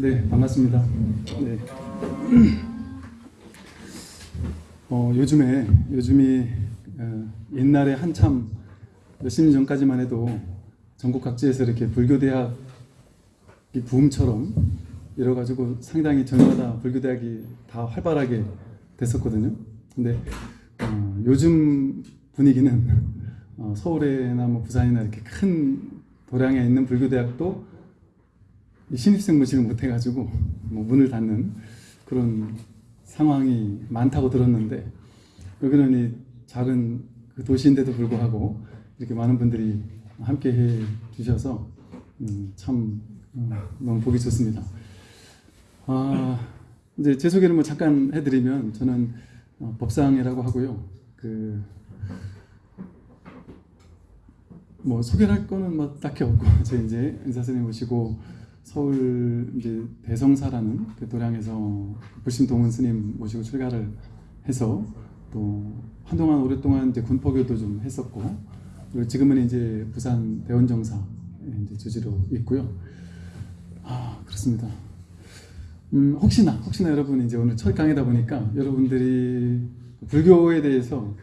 네, 반갑습니다. 네. 어, 요즘에 요즘이 어, 옛날에 한참 몇십 년 전까지만 해도 전국 각지에서 이렇게 불교 대학 이 붐처럼 이뤄가지고 상당히 전마다 불교 대학이 다 활발하게 됐었거든요. 근데 어, 요즘 분위기는 어, 서울이나 뭐 부산이나 이렇게 큰 도량에 있는 불교 대학도 이 신입생 모집을 못해가지고 뭐 문을 닫는 그런 상황이 많다고 들었는데 여기는 이 작은 그 도시인데도 불구하고 이렇게 많은 분들이 함께 해 주셔서 음, 참 음, 너무 보기 좋습니다. 아, 이제 제 소개를 뭐 잠깐 해드리면 저는 어, 법상이라고 하고요. 그 뭐 소개를 할 거는 뭐 딱히 없고 저 이제 은사 선생님 모시고 서울 이제 대성사라는 그 도량에서 불신 동은 스님 모시고 출가를 해서 또 한동안 오랫동안 이제 군포교도 좀 했었고 그리고 지금은 이제 부산 대원정사 이제 주지로 있고요. 아 그렇습니다. 음, 혹시나 혹시나 여러분 이제 오늘 첫 강의다 보니까 여러분들이 불교에 대해서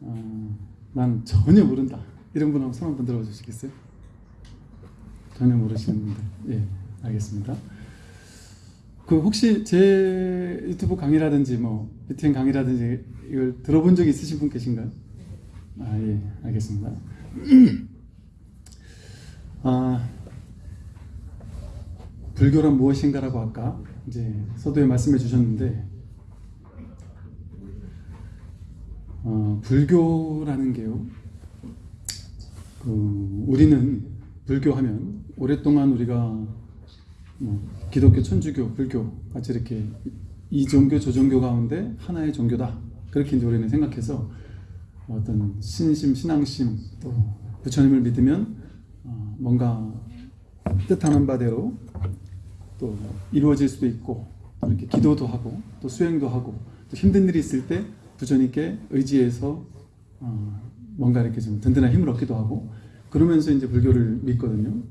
어, 난 전혀 모른다 이런 분 한번 손 한번 들어주시겠어요? 전혀 모르시는 분들 예 알겠습니다. 그 혹시 제 유튜브 강의라든지 뭐 BTN 강의라든지 이걸 들어본 적 있으신 분 계신가요? 아 예 알겠습니다. 아 불교란 무엇인가라고 아까 이제 서두에 말씀해 주셨는데 어, 불교라는 게요. 그 우리는 불교하면 오랫동안 우리가 뭐 기독교, 천주교, 불교 같이 이렇게 이 종교, 저 종교 가운데 하나의 종교다. 그렇게 이제 우리는 생각해서 어떤 신심, 신앙심 또 부처님을 믿으면 어, 뭔가 뜻하는 바대로 또 이루어질 수도 있고 또 이렇게 기도도 하고 또 수행도 하고 또 힘든 일이 있을 때 부처님께 의지해서 어, 뭔가 이렇게 좀 든든한 힘을 얻기도 하고 그러면서 이제 불교를 믿거든요.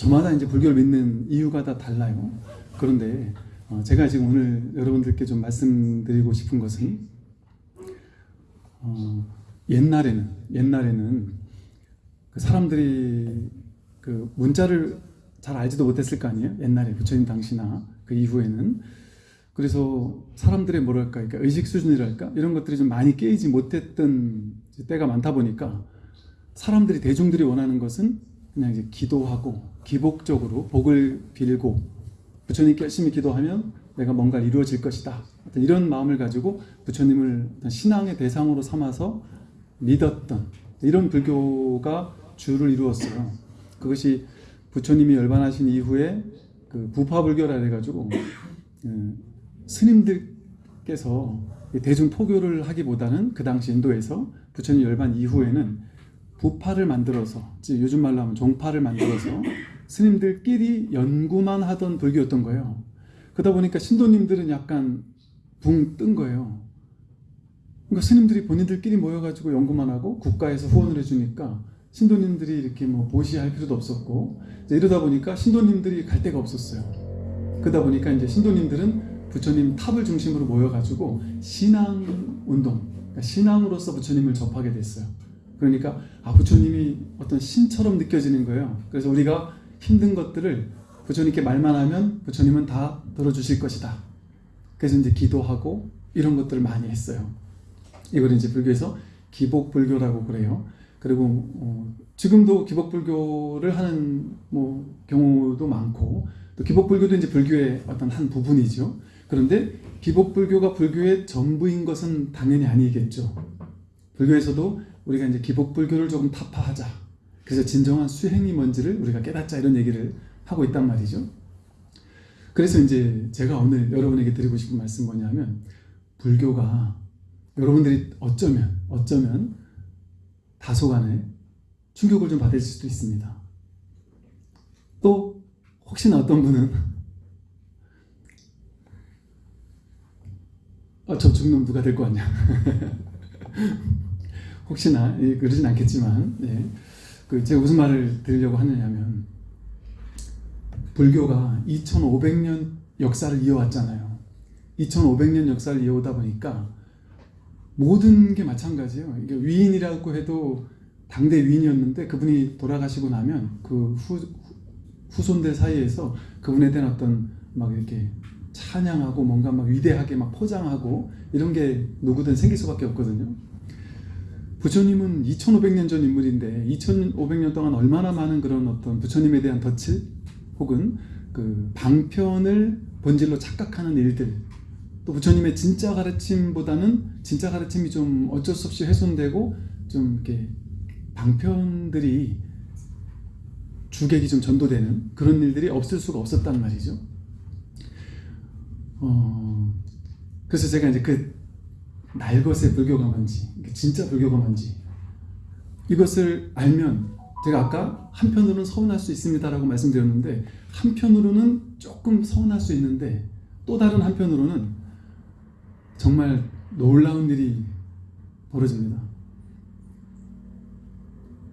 저마다 이제 불교를 믿는 이유가 다 달라요. 그런데 어, 제가 지금 오늘 여러분들께 좀 말씀드리고 싶은 것은 어, 옛날에는 옛날에는 그 사람들이 그 문자를 잘 알지도 못했을 거 아니에요. 옛날에 부처님 당시나 그 이후에는 그래서 사람들의 뭐랄까 그러니까 의식 수준이랄까 이런 것들이 좀 많이 깨이지 못했던 때가 많다 보니까 사람들이 대중들이 원하는 것은 그냥 이제 기도하고 기복적으로 복을 빌고 부처님께 열심히 기도하면 내가 뭔가 이루어질 것이다. 이런 마음을 가지고 부처님을 신앙의 대상으로 삼아서 믿었던 이런 불교가 주를 이루었어요. 그것이 부처님이 열반하신 이후에 그 부파불교라 해가지고 음, 스님들께서 대중 포교를 하기보다는 그 당시 인도에서 부처님 열반 이후에는 부파를 만들어서 요즘 말로 하면 종파를 만들어서 스님들끼리 연구만 하던 불교였던 거예요. 그러다 보니까 신도님들은 약간 붕 뜬 거예요. 그러니까 스님들이 본인들끼리 모여가지고 연구만 하고 국가에서 후원을 해주니까 신도님들이 이렇게 뭐 보시할 필요도 없었고 이러다 보니까 신도님들이 갈 데가 없었어요. 그러다 보니까 이제 신도님들은 부처님 탑을 중심으로 모여가지고 신앙 운동, 그러니까 신앙으로서 부처님을 접하게 됐어요. 그러니까 아 부처님이 어떤 신처럼 느껴지는 거예요. 그래서 우리가 힘든 것들을 부처님께 말만 하면 부처님은 다 들어주실 것이다. 그래서 이제 기도하고 이런 것들을 많이 했어요. 이걸 이제 불교에서 기복불교라고 그래요. 그리고 어, 지금도 기복불교를 하는 뭐 경우도 많고 또 기복불교도 이제 불교의 어떤 한 부분이죠. 그런데 기복불교가 불교의 전부인 것은 당연히 아니겠죠. 불교에서도 우리가 이제 기복불교를 조금 타파하자. 그래서 진정한 수행이 뭔지를 우리가 깨닫자 이런 얘기를 하고 있단 말이죠. 그래서 이제 제가 오늘 여러분에게 드리고 싶은 말씀 뭐냐면 불교가 여러분들이 어쩌면 어쩌면 다소간에 충격을 좀 받을 수도 있습니다. 또 혹시나 어떤 분은 어, 저 죽는 누가 될 거 아니야. 혹시나 예, 그러진 않겠지만 예. 그 제가 무슨 말을 드리려고 하느냐면 불교가 2500년 역사를 이어왔잖아요. 2500년 역사를 이어오다 보니까 모든 게 마찬가지예요. 이게 위인이라고 해도 당대 위인이었는데 그분이 돌아가시고 나면 그 후, 후손들 사이에서 그분에 대한 어떤 막 이렇게 찬양하고 뭔가 막 위대하게 막 포장하고 이런 게 누구든 생길 수밖에 없거든요. 부처님은 2500년 전 인물인데 2500년 동안 얼마나 많은 그런 어떤 부처님에 대한 덫을 혹은 그 방편을 본질로 착각하는 일들 또 부처님의 진짜 가르침보다는 진짜 가르침이 좀 어쩔 수 없이 훼손되고 좀 이렇게 방편들이 주객이 좀 전도되는 그런 일들이 없을 수가 없었단 말이죠. 어, 그래서 제가 이제 그 날것의 불교가 뭔지, 진짜 불교가 뭔지 이것을 알면 제가 아까 한편으로는 서운할 수 있습니다라고 말씀드렸는데 한편으로는 조금 서운할 수 있는데 또 다른 한편으로는 정말 놀라운 일이 벌어집니다.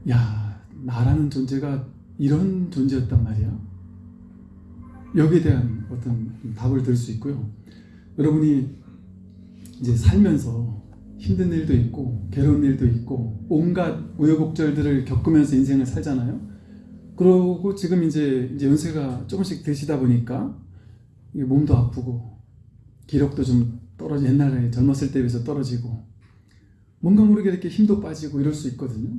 야, 나라는 존재가 이런 존재였단 말이야. 여기에 대한 어떤 답을 들 수 있고요. 여러분이 이제 살면서 힘든 일도 있고 괴로운 일도 있고 온갖 우여곡절들을 겪으면서 인생을 살잖아요. 그러고 지금 이제 이제 연세가 조금씩 드시다 보니까 몸도 아프고 기력도 좀 떨어지 옛날에 젊었을 때 비해서 떨어지고 뭔가 모르게 이렇게 힘도 빠지고 이럴 수 있거든요.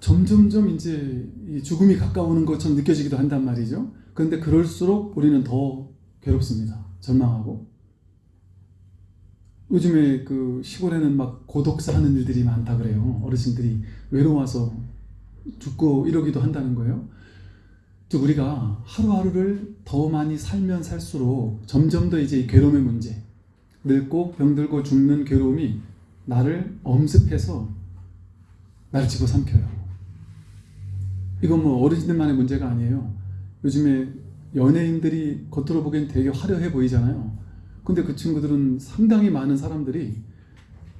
점점점 이제 이 죽음이 가까우는 것처럼 느껴지기도 한단 말이죠. 그런데 그럴수록 우리는 더 괴롭습니다. 절망하고. 요즘에 그 시골에는 막 고독사 하는 일들이 많다 그래요. 어르신들이 외로워서 죽고 이러기도 한다는 거예요. 즉 우리가 하루하루를 더 많이 살면 살수록 점점 더 이제 이 괴로움의 문제, 늙고 병들고 죽는 괴로움이 나를 엄습해서 나를 집어삼켜요. 이건 뭐 어르신들만의 문제가 아니에요. 요즘에 연예인들이 겉으로 보기엔 되게 화려해 보이잖아요. 근데 그 친구들은 상당히 많은 사람들이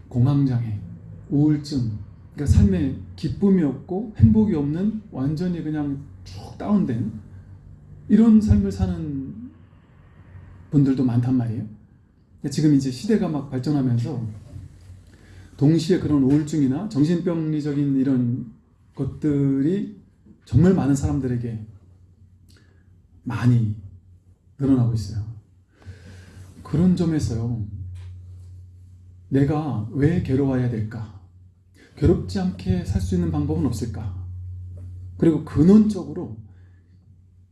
공황장애, 우울증, 그러니까 삶에 기쁨이 없고 행복이 없는 완전히 그냥 쭉 다운된 이런 삶을 사는 분들도 많단 말이에요. 지금 이제 시대가 막 발전하면서 동시에 그런 우울증이나 정신병리적인 이런 것들이 정말 많은 사람들에게 많이 늘어나고 있어요. 그런 점에서요, 내가 왜 괴로워야 될까? 괴롭지 않게 살 수 있는 방법은 없을까? 그리고 근원적으로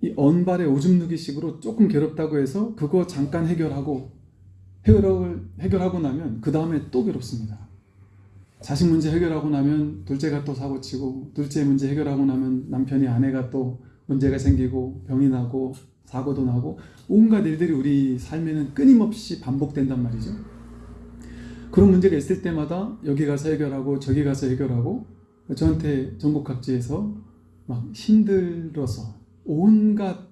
이 언발의 오줌 누기식으로 조금 괴롭다고 해서 그거 잠깐 해결하고 해결을 해결하고 나면 그 다음에 또 괴롭습니다. 자식 문제 해결하고 나면 둘째가 또 사고치고 둘째 문제 해결하고 나면 남편이 아내가 또 문제가 생기고 병이 나고 사고도 나고 온갖 일들이 우리 삶에는 끊임없이 반복된단 말이죠. 그런 문제가 있을 때마다 여기 가서 해결하고 저기 가서 해결하고 저한테 전국 각지에서 막 힘들어서 온갖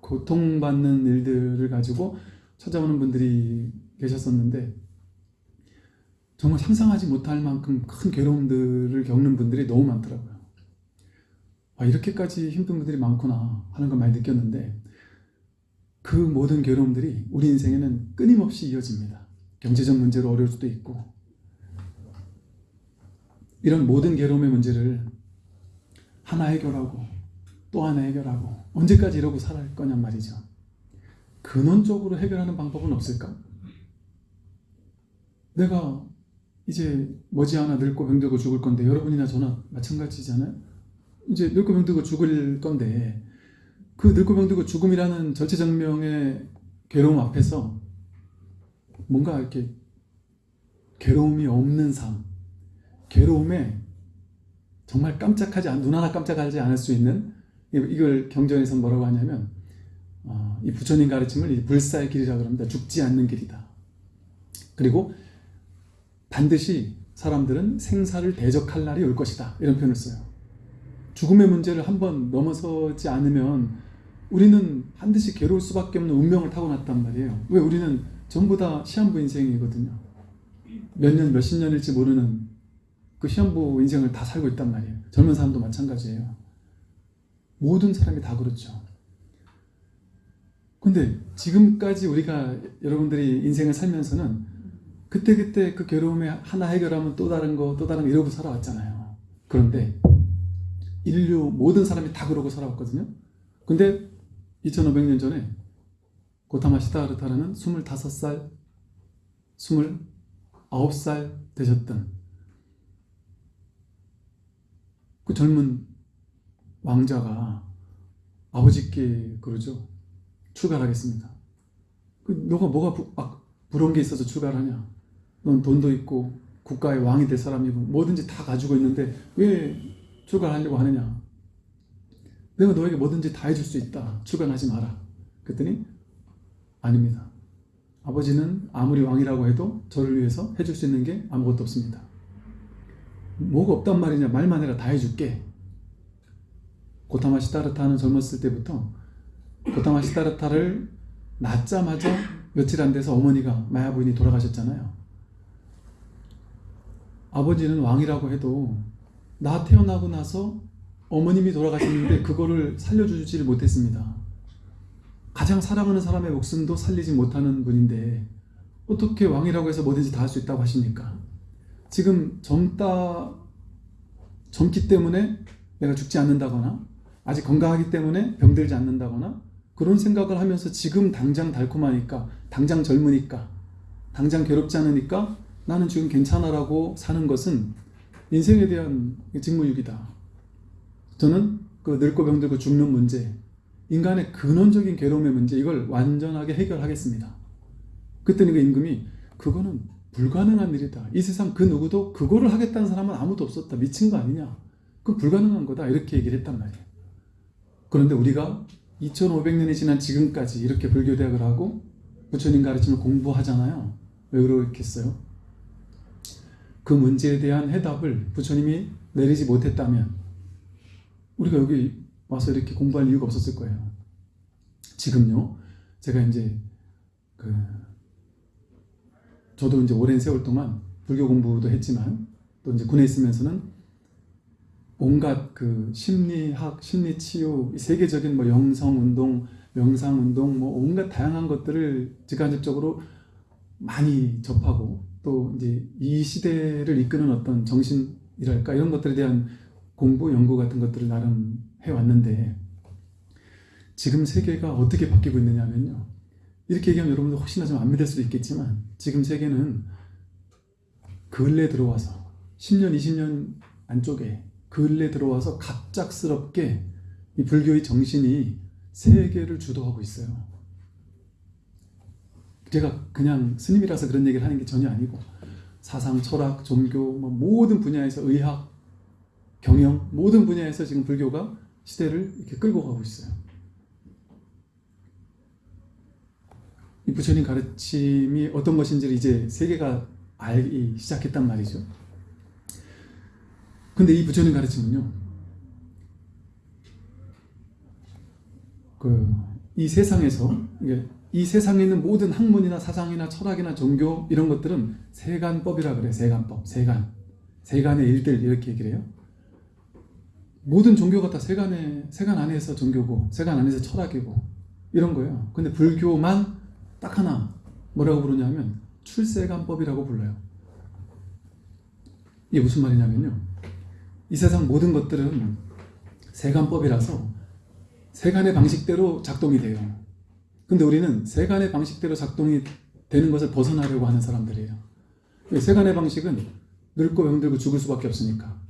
고통받는 일들을 가지고 찾아오는 분들이 계셨었는데 정말 상상하지 못할 만큼 큰 괴로움들을 겪는 분들이 너무 많더라고요. 아, 이렇게까지 힘든 분들이 많구나 하는 걸 많이 느꼈는데 그 모든 괴로움들이 우리 인생에는 끊임없이 이어집니다. 경제적 문제로 어려울 수도 있고 이런 모든 괴로움의 문제를 하나 해결하고 또 하나 해결하고 언제까지 이러고 살아갈 거냔 말이죠. 근원적으로 해결하는 방법은 없을까? 내가 이제 머지않아 늙고 병들고 죽을 건데 여러분이나 저나 마찬가지잖아요. 이제 늙고 병들고 죽을 건데 그 늙고 병들고 죽음이라는 절체절명의 괴로움 앞에서 뭔가 이렇게 괴로움이 없는 삶, 괴로움에 정말 깜짝하지 않, 눈 하나 깜짝하지 않을 수 있는 이걸 경전에서 뭐라고 하냐면 어, 이 부처님 가르침을 불사의 길이라 그럽니다. 죽지 않는 길이다. 그리고 반드시 사람들은 생사를 대적할 날이 올 것이다. 이런 표현을 써요. 죽음의 문제를 한번 넘어서지 않으면 우리는 반드시 괴로울 수밖에 없는 운명을 타고났단 말이에요. 왜 우리는 전부 다 시한부 인생이거든요. 몇 년, 몇십 년일지 모르는 그 시한부 인생을 다 살고 있단 말이에요. 젊은 사람도 마찬가지예요. 모든 사람이 다 그렇죠. 근데 지금까지 우리가 여러분들이 인생을 살면서는 그때그때 그 괴로움에 하나 해결하면 또 다른 거, 또 다른 거 이러고 살아왔잖아요. 그런데 인류 모든 사람이 다 그러고 살아왔거든요. 근데 2500년 전에 고타마 시다르타라는 25살, 29살 되셨던 그 젊은 왕자가 아버지께 그러죠. 출가하겠습니다. 그 너가 뭐가 부, 아, 부러운 게 있어서 출가하냐? 넌 돈도 있고 국가의 왕이 될 사람이고 뭐든지 다 가지고 있는데 왜 출가하려고 하느냐? 내가 너에게 뭐든지 다 해줄 수 있다. 출간하지 마라. 그랬더니 아닙니다. 아버지는 아무리 왕이라고 해도 저를 위해서 해줄 수 있는 게 아무것도 없습니다. 뭐가 없단 말이냐 말만 해라 다 해줄게. 고타마 시다르타는 젊었을 때부터 고타마 시다르타를 낳자마자 며칠 안 돼서 어머니가 마야 부인이 돌아가셨잖아요. 아버지는 왕이라고 해도 나 태어나고 나서 어머님이 돌아가셨는데 그거를 살려주지를 못했습니다. 가장 사랑하는 사람의 목숨도 살리지 못하는 분인데 어떻게 왕이라고 해서 뭐든지 다 할 수 있다고 하십니까? 지금 젊다 젊기 때문에 내가 죽지 않는다거나 아직 건강하기 때문에 병들지 않는다거나 그런 생각을 하면서 지금 당장 달콤하니까 당장 젊으니까 당장 괴롭지 않으니까 나는 지금 괜찮아라고 사는 것은 인생에 대한 직무유기다. 저는 그 늙고 병들고 죽는 문제, 인간의 근원적인 괴로움의 문제 이걸 완전하게 해결하겠습니다. 그랬더니 그 임금이 그거는 불가능한 일이다. 이 세상 그 누구도 그거를 하겠다는 사람은 아무도 없었다. 미친 거 아니냐. 그 불가능한 거다. 이렇게 얘기를 했단 말이에요. 그런데 우리가 2500년이 지난 지금까지 이렇게 불교대학을 하고 부처님 가르침을 공부하잖아요. 왜 그렇겠어요? 그 문제에 대한 해답을 부처님이 내리지 못했다면 우리가 여기 와서 이렇게 공부할 이유가 없었을 거예요. 지금요, 제가 이제 그 저도 이제 오랜 세월 동안 불교 공부도 했지만 또 이제 군에 있으면서는 온갖 그 심리학, 심리치유, 세계적인 뭐 영성 운동, 명상 운동, 뭐 온갖 다양한 것들을 직간접적으로 많이 접하고 또 이제 이 시대를 이끄는 어떤 정신이랄까 이런 것들에 대한 공부, 연구 같은 것들을 나름 해왔는데 지금 세계가 어떻게 바뀌고 있느냐면요. 이렇게 얘기하면 여러분들 혹시나 좀 안 믿을 수도 있겠지만 지금 세계는 근래 들어와서 10년, 20년 안쪽에 근래 들어와서 갑작스럽게 이 불교의 정신이 세계를 주도하고 있어요. 제가 그냥 스님이라서 그런 얘기를 하는 게 전혀 아니고 사상, 철학, 종교 뭐 모든 분야에서 의학, 경영 모든 분야에서 지금 불교가 시대를 이렇게 끌고 가고 있어요. 이 부처님 가르침이 어떤 것인지를 이제 세계가 알기 시작했단 말이죠. 근데 이 부처님 가르침은요. 그 이 세상에서 이 세상에 있는 모든 학문이나 사상이나 철학이나 종교 이런 것들은 세간법이라 그래. 세간법, 세간, 세간의 일들 이렇게 얘기를 해요. 모든 종교가 다 세간에 세간 안에서 종교고 세간 안에서 철학이고 이런 거예요. 근데 불교만 딱 하나 뭐라고 부르냐면 출세간법이라고 불러요. 이게 무슨 말이냐면요. 이 세상 모든 것들은 세간법이라서 세간의 방식대로 작동이 돼요. 근데 우리는 세간의 방식대로 작동이 되는 것을 벗어나려고 하는 사람들이에요. 세간의 방식은 늙고 병들고 죽을 수밖에 없으니까.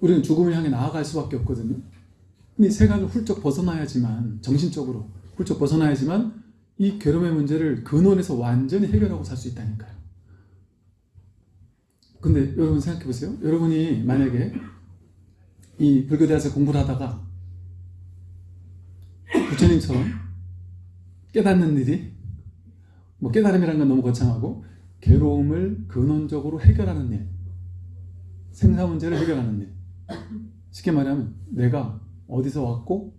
우리는 죽음을 향해 나아갈 수밖에 없거든요. 근데 세간을 훌쩍 벗어나야지만 정신적으로 훌쩍 벗어나야지만 이 괴로움의 문제를 근원에서 완전히 해결하고 살 수 있다니까요. 근데 여러분 생각해 보세요. 여러분이 만약에 이 불교대에서 공부를 하다가 부처님처럼 깨닫는 일이 뭐 깨달음이라는 건 너무 거창하고 괴로움을 근원적으로 해결하는 일 생사 문제를 해결하는 일 쉽게 말하면 내가 어디서 왔고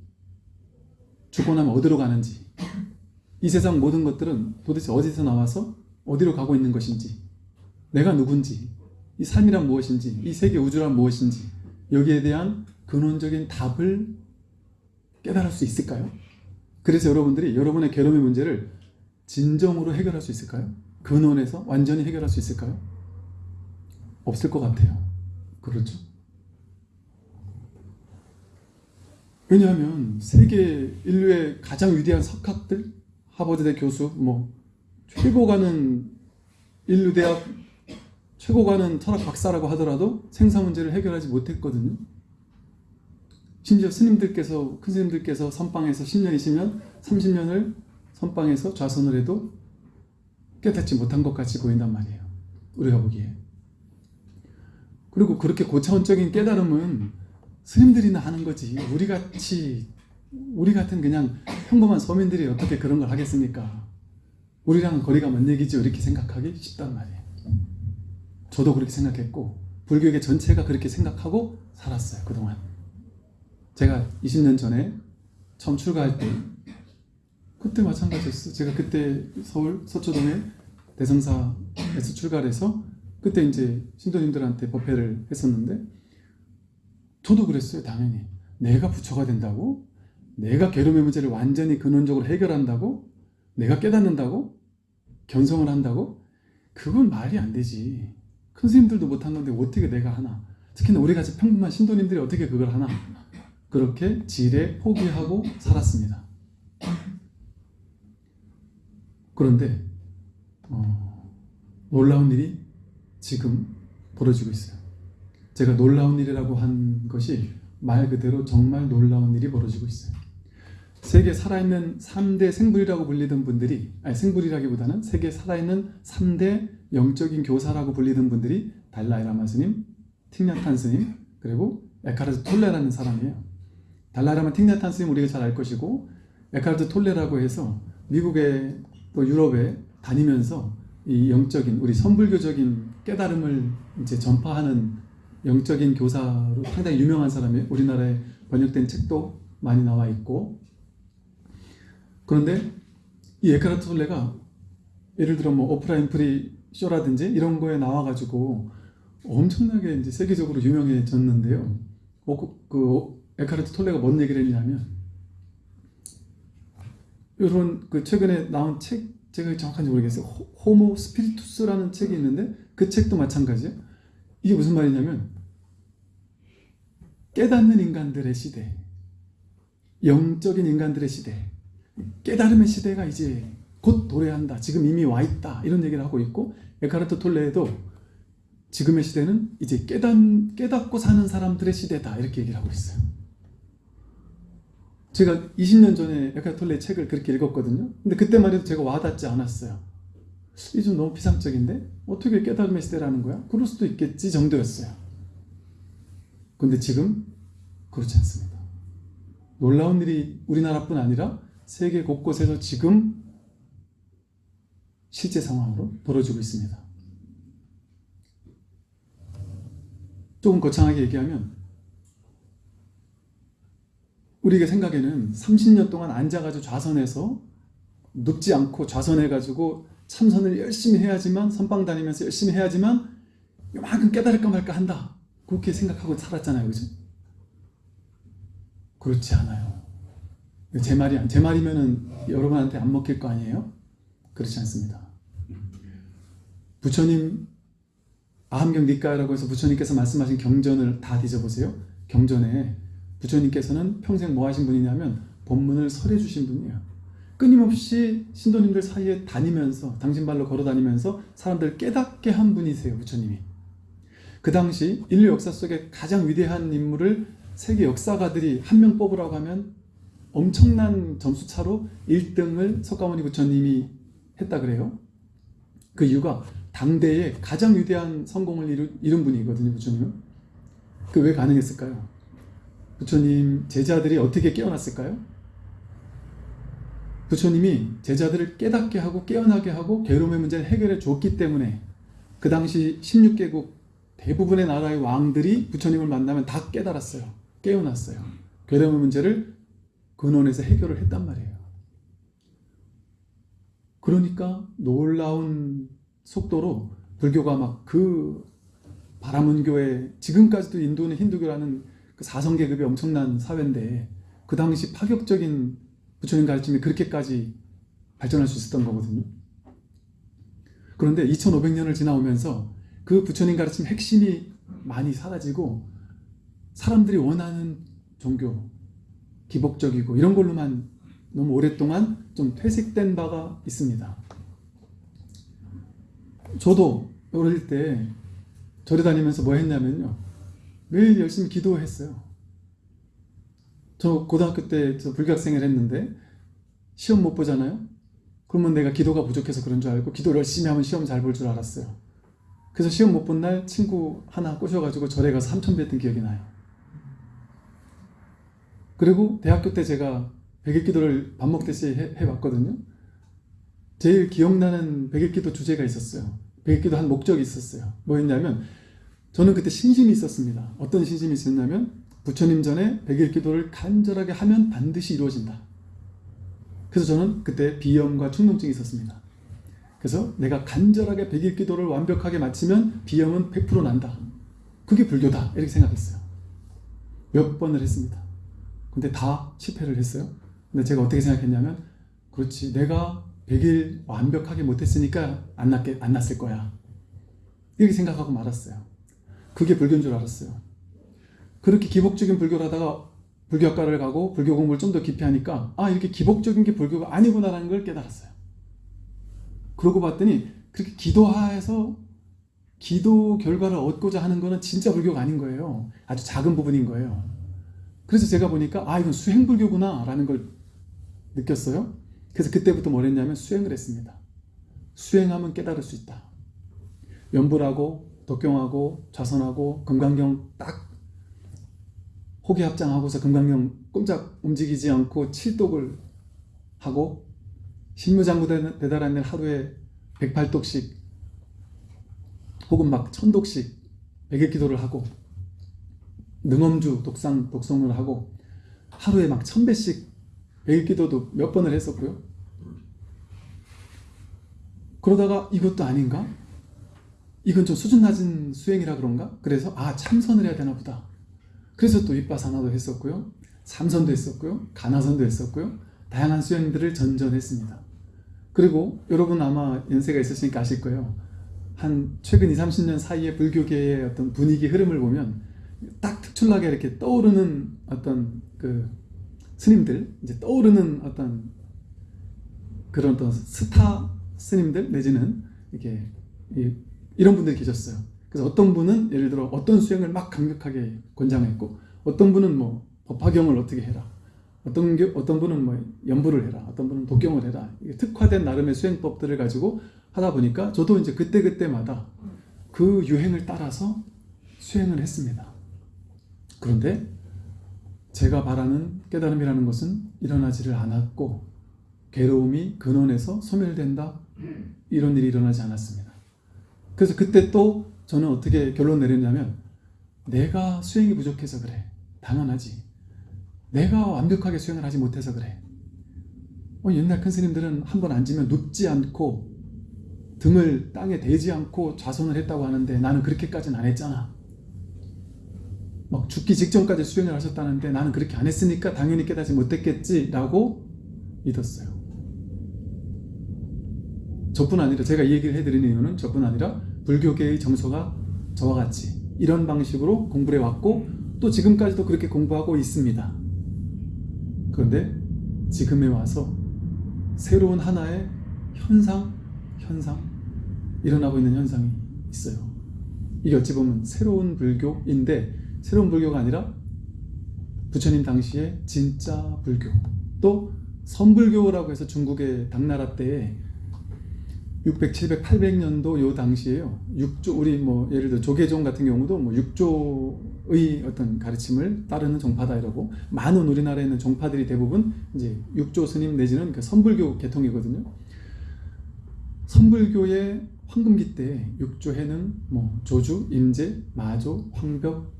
죽고 나면 어디로 가는지 이 세상 모든 것들은 도대체 어디서 나와서 어디로 가고 있는 것인지 내가 누군지 이 삶이란 무엇인지 이 세계 우주란 무엇인지 여기에 대한 근원적인 답을 깨달을 수 있을까요? 그래서 여러분들이 여러분의 괴로움의 문제를 진정으로 해결할 수 있을까요? 근원에서 완전히 해결할 수 있을까요? 없을 것 같아요. 그렇죠? 왜냐하면 세계 인류의 가장 위대한 석학들, 하버드대 교수, 뭐 최고 가는 인류 대학 최고 가는 철학 박사라고 하더라도 생사 문제를 해결하지 못했거든요. 심지어 스님들께서 큰 스님들께서 선방에서 10년이시면 30년을 선방에서 좌선을 해도 깨닫지 못한 것 같이 보인단 말이에요. 우리가 보기에. 그리고 그렇게 고차원적인 깨달음은 스님들이나 하는 거지. 우리 같이 우리 같은 그냥 평범한 서민들이 어떻게 그런 걸 하겠습니까? 우리랑은 거리가 먼 얘기죠. 이렇게 생각하기 쉽단 말이에요. 저도 그렇게 생각했고 불교계 전체가 그렇게 생각하고 살았어요. 그동안. 제가 20년 전에 처음 출가할 때 그때 마찬가지였어요. 제가 그때 서울 서초동에 대성사에서 출가를 해서 그때 이제 신도님들한테 법회를 했었는데 저도 그랬어요. 당연히. 내가 부처가 된다고? 내가 괴로움의 문제를 완전히 근원적으로 해결한다고? 내가 깨닫는다고? 견성을 한다고? 그건 말이 안 되지. 큰 스님들도 못한 건데 어떻게 내가 하나? 특히나 우리같이 평범한 신도님들이 어떻게 그걸 하나? 그렇게 지레 포기하고 살았습니다. 그런데 어, 놀라운 일이 지금 벌어지고 있어요. 제가 놀라운 일이라고 한 것이 말 그대로 정말 놀라운 일이 벌어지고 있어요. 세계 살아있는 3대 생불이라고 불리던 분들이 아니 생불이라기보다는 세계 살아있는 3대 영적인 교사라고 불리던 분들이 달라이라마 스님, 틱냐탄 스님, 그리고 에카르트 톨레라는 사람이에요. 달라이라마 틱냐탄 스님 우리가 잘 알 것이고 에카르트 톨레라고 해서 미국에 또 유럽에 다니면서 이 영적인 우리 선불교적인 깨달음을 이제 전파하는 영적인 교사로 상당히 유명한 사람이에요. 우리나라에 번역된 책도 많이 나와 있고 그런데 이 에크하르트 톨레가 예를 들어 뭐 오프라 윈프리 쇼라든지 이런 거에 나와가지고 엄청나게 이제 세계적으로 유명해졌는데요. 어, 그, 그 에크하르트 톨레가 뭔 얘기를 했냐면 이런 그 최근에 나온 책 제가 정확한지 모르겠어요. 호, 모 스피리투스라는 책이 있는데 그 책도 마찬가지예요. 이게 무슨 말이냐면 깨닫는 인간들의 시대, 영적인 인간들의 시대, 깨달음의 시대가 이제 곧 도래한다. 지금 이미 와 있다. 이런 얘기를 하고 있고 에카르트 톨레도 지금의 시대는 이제 깨닫, 깨닫고 사는 사람들의 시대다. 이렇게 얘기를 하고 있어요. 제가 20년 전에 에카르트 톨레 책을 그렇게 읽었거든요. 근데 그때만 해도 제가 와닿지 않았어요. 이게 좀 너무 비상적인데? 어떻게 깨달음의 시대라는 거야? 그럴 수도 있겠지 정도였어요. 근데 지금 그렇지 않습니다. 놀라운 일이 우리나라뿐 아니라 세계 곳곳에서 지금 실제 상황으로 벌어지고 있습니다. 조금 거창하게 얘기하면 우리가 생각에는 30년 동안 앉아가지고 좌선해서 눕지 않고 좌선해가지고 참선을 열심히 해야지만 선방 다니면서 열심히 해야지만 요만큼 깨달을까 말까 한다. 그렇게 생각하고 살았잖아요. 그죠? 그렇지 않아요. 제 말이 제 말이면은 여러분한테 안 먹힐 거 아니에요? 그렇지 않습니다. 부처님 아함경 니까라고 해서 부처님께서 말씀하신 경전을 다 뒤져보세요. 경전에 부처님께서는 평생 뭐 하신 분이냐면 본문을 설해 주신 분이에요. 끊임없이 신도님들 사이에 다니면서 당신 발로 걸어 다니면서 사람들 깨닫게 한 분이세요. 부처님이. 그 당시 인류 역사 속에 가장 위대한 인물을 세계 역사가들이 한 명 뽑으라고 하면 엄청난 점수차로 1등을 석가모니 부처님이 했다 그래요. 그 이유가 당대에 가장 위대한 성공을 이룬, 분이거든요. 부처님은. 그 왜 가능했을까요? 부처님 제자들이 어떻게 깨어났을까요? 부처님이 제자들을 깨닫게 하고 깨어나게 하고 괴로움의 문제를 해결해 줬기 때문에 그 당시 16개국 대부분의 나라의 왕들이 부처님을 만나면 다 깨달았어요. 깨어났어요. 괴로움의 문제를 근원에서 해결을 했단 말이에요. 그러니까 놀라운 속도로 불교가 막 그 바라문교에 지금까지도 인도는 힌두교라는 그 사성계급이 엄청난 사회인데 그 당시 파격적인 부처님 가르침이 그렇게까지 발전할 수 있었던 거거든요. 그런데 2500년을 지나오면서 그 부처님 가르침 핵심이 많이 사라지고 사람들이 원하는 종교, 기복적이고 이런 걸로만 너무 오랫동안 좀 퇴색된 바가 있습니다. 저도 어릴 때 절에 다니면서 뭐 했냐면요. 매일 열심히 기도했어요. 저 고등학교 때 저 불교학생을 했는데 시험 못 보잖아요. 그러면 내가 기도가 부족해서 그런 줄 알고 기도를 열심히 하면 시험 잘 볼 줄 알았어요. 그래서 시험 못 본 날 친구 하나 꼬셔가지고 절에 가서 삼천 배 했던 기억이 나요. 그리고 대학교 때 제가 백일 기도를 밥 먹듯이 해, 해봤거든요. 제일 기억나는 백일 기도 주제가 있었어요. 백일 기도 한 목적이 있었어요. 뭐였냐면 저는 그때 신심이 있었습니다. 어떤 신심이 있었냐면 부처님 전에 백일 기도를 간절하게 하면 반드시 이루어진다. 그래서 저는 그때 비염과 충농증이 있었습니다. 그래서 내가 간절하게 백일 기도를 완벽하게 마치면 비염은 100% 난다. 그게 불교다. 이렇게 생각했어요. 몇 번을 했습니다. 근데 다 실패를 했어요. 근데 제가 어떻게 생각했냐면 그렇지 내가 100일 완벽하게 못했으니까 안, 났게, 안 났을 거야. 이렇게 생각하고 말았어요. 그게 불교인 줄 알았어요. 그렇게 기복적인 불교를 하다가 불교학과를 가고 불교 공부를 좀 더 깊이 하니까 아 이렇게 기복적인 게 불교가 아니구나라는 걸 깨달았어요. 그러고 봤더니 그렇게 기도하에서 기도 결과를 얻고자 하는 거는 진짜 불교가 아닌 거예요. 아주 작은 부분인 거예요. 그래서 제가 보니까 아 이건 수행불교구나 라는 걸 느꼈어요. 그래서 그때부터 뭘 했냐면 수행을 했습니다. 수행하면 깨달을 수 있다. 연불하고 독경하고 좌선하고 금강경 딱 호기합장하고서 금강경 꼼짝 움직이지 않고 칠독을 하고 신묘장구 대달한 날 하루에 108독씩 혹은 막 천독씩 백일 기도를 하고 능엄주 독상 독성을 하고 하루에 막 천배씩 백일 기도도 몇 번을 했었고요. 그러다가 이것도 아닌가? 이건 좀 수준 낮은 수행이라 그런가? 그래서 아 참선을 해야 되나 보다. 그래서 또 위빠사나도 했었고요. 참선도 했었고요. 간화선도 했었고요. 다양한 수행들을 전전했습니다. 그리고 여러분 아마 연세가 있으시니까 아실 거예요. 한 최근 20, 30년 사이에 불교계의 어떤 분위기 흐름을 보면 딱 특출나게 이렇게 떠오르는 어떤 그 스님들, 이제 떠오르는 어떤 그런 어떤 스타 스님들 내지는 이렇게 이런 분들이 계셨어요. 그래서 어떤 분은 예를 들어 어떤 수행을 막 강력하게 권장했고 어떤 분은 뭐 법화경을 어떻게 해라 어떤, 어떤 분은 뭐 연부를 해라 어떤 분은 독경을 해라 특화된 나름의 수행법들을 가지고 하다 보니까 저도 이제 그때그때마다 그 유행을 따라서 수행을 했습니다. 그런데 제가 바라는 깨달음이라는 것은 일어나지를 않았고 괴로움이 근원에서 소멸된다. 이런 일이 일어나지 않았습니다. 그래서 그때 또 저는 어떻게 결론 내렸냐면 내가 수행이 부족해서 그래. 당연하지. 내가 완벽하게 수행을 하지 못해서 그래. 어, 옛날 큰 스님들은 한 번 앉으면 눕지 않고 등을 땅에 대지 않고 좌선을 했다고 하는데 나는 그렇게까지는 안 했잖아. 막 죽기 직전까지 수행을 하셨다는데 나는 그렇게 안 했으니까 당연히 깨닫지 못했겠지 라고 믿었어요. 저뿐 아니라 제가 이 얘기를 해드리는 이유는 저뿐 아니라 불교계의 정서가 저와 같이 이런 방식으로 공부를 해왔고 또 지금까지도 그렇게 공부하고 있습니다. 그런데 지금에 와서 새로운 하나의 현상, 현상, 일어나고 있는 현상이 있어요. 이게 어찌 보면 새로운 불교인데 새로운 불교가 아니라 부처님 당시에 진짜 불교 또 선불교라고 해서 중국의 당나라 때에 600, 700, 800년도 요 당시에요. 6조 우리 뭐 예를 들어 조계종 같은 경우도 뭐 6조의 어떤 가르침을 따르는 종파다 이러고 많은 우리나라에 있는 종파들이 대부분 이제 6조 스님 내지는 그 선불교 계통이거든요. 선불교의 황금기 때 6조해는 뭐 조주, 임제, 마조, 황벽,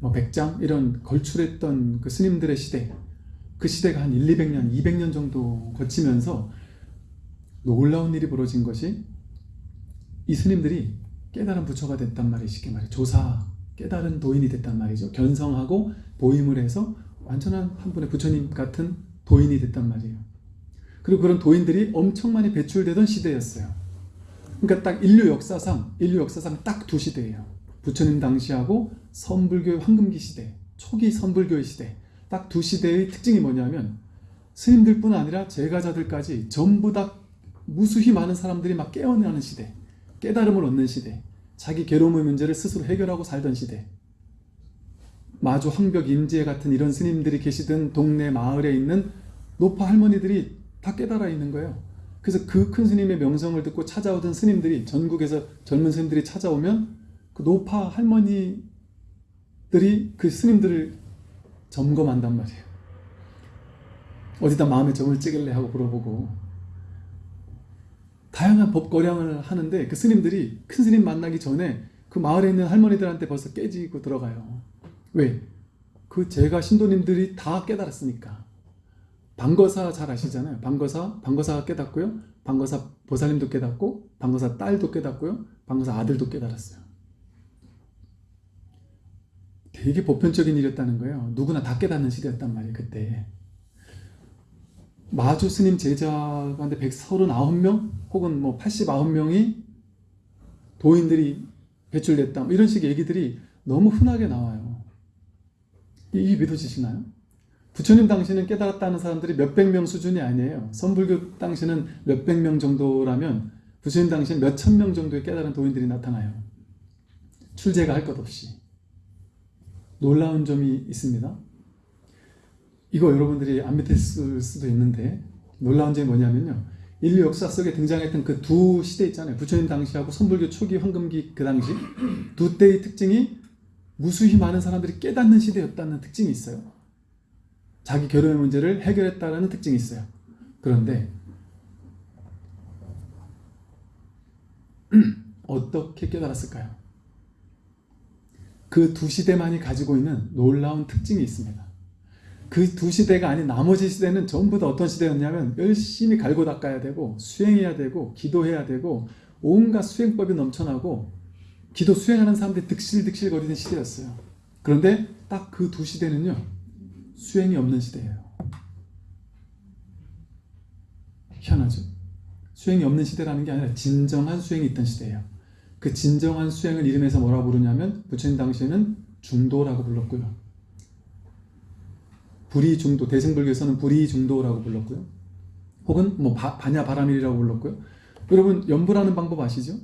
뭐 백장 이런 걸출했던 그 스님들의 시대 그 시대가 한 1, 200년, 200년 정도 거치면서 놀라운 일이 벌어진 것이 이 스님들이 깨달은 부처가 됐단 말이에요. 쉽게 말해 조사 깨달은 도인이 됐단 말이죠. 견성하고 보임을 해서 완전한 한 분의 부처님 같은 도인이 됐단 말이에요. 그리고 그런 도인들이 엄청 많이 배출되던 시대였어요. 그러니까 딱 인류 역사상 인류 역사상 딱 두 시대예요. 부처님 당시하고 선불교 황금기 시대, 초기 선불교의 시대. 딱 두 시대의 특징이 뭐냐면 스님들뿐 아니라 제가자들까지 전부 다 무수히 많은 사람들이 막 깨어나는 시대, 깨달음을 얻는 시대, 자기 괴로움의 문제를 스스로 해결하고 살던 시대. 마조 황벽 임제 같은 이런 스님들이 계시던 동네 마을에 있는 노파 할머니들이 다 깨달아 있는 거예요. 그래서 그 큰 스님의 명성을 듣고 찾아오던 스님들이 전국에서 젊은 스님들이 찾아오면 그 노파 할머니들이 그 스님들을 점검한단 말이에요. 어디다 마음에 점을 찍을래 하고 물어보고 다양한 법거량을 하는데 그 스님들이 큰 스님 만나기 전에 그 마을에 있는 할머니들한테 벌써 깨지고 들어가요. 왜? 그 제가 신도님들이 다 깨달았으니까. 방거사 잘 아시잖아요. 방거사, 방거사가 깨닫고요. 방거사 보살님도 깨닫고, 방거사 딸도 깨닫고요. 방거사 아들도 깨달았어요. 되게 보편적인 일이었다는 거예요. 누구나 다 깨닫는 시대였단 말이에요, 그때. 마주 스님 제자한테 139명 혹은 뭐 89명이 도인들이 배출됐다. 뭐 이런 식의 얘기들이 너무 흔하게 나와요. 이게 믿어지시나요? 부처님 당시는 깨달았다는 사람들이 몇백 명 수준이 아니에요. 선불교 당시는 몇백 명 정도라면 부처님 당시는 몇천 명 정도의 깨달은 도인들이 나타나요. 출제가 할 것 없이. 놀라운 점이 있습니다. 이거 여러분들이 안 믿을 수도 있는데 놀라운 점이 뭐냐면요. 인류 역사 속에 등장했던 그 두 시대 있잖아요. 부처님 당시하고 선불교 초기 황금기 그 당시 두 때의 특징이 무수히 많은 사람들이 깨닫는 시대였다는 특징이 있어요. 자기 결혼의 문제를 해결했다는 특징이 있어요. 그런데 어떻게 깨달았을까요? 그 두 시대만이 가지고 있는 놀라운 특징이 있습니다. 그 두 시대가 아닌 나머지 시대는 전부 다 어떤 시대였냐면 열심히 갈고 닦아야 되고 수행해야 되고 기도해야 되고 온갖 수행법이 넘쳐나고 기도 수행하는 사람들이 득실득실 거리는 시대였어요. 그런데 딱 그 두 시대는요 수행이 없는 시대예요. 희한하죠? 수행이 없는 시대라는 게 아니라 진정한 수행이 있던 시대예요. 그 진정한 수행을 이름해서 뭐라 부르냐면 부처님 당시에는 중도라고 불렀고요. 불이중도, 대승불교에서는 불이중도라고 불렀고요. 혹은 뭐 바, 반야바라밀이라고 불렀고요. 여러분 연불하는 방법 아시죠?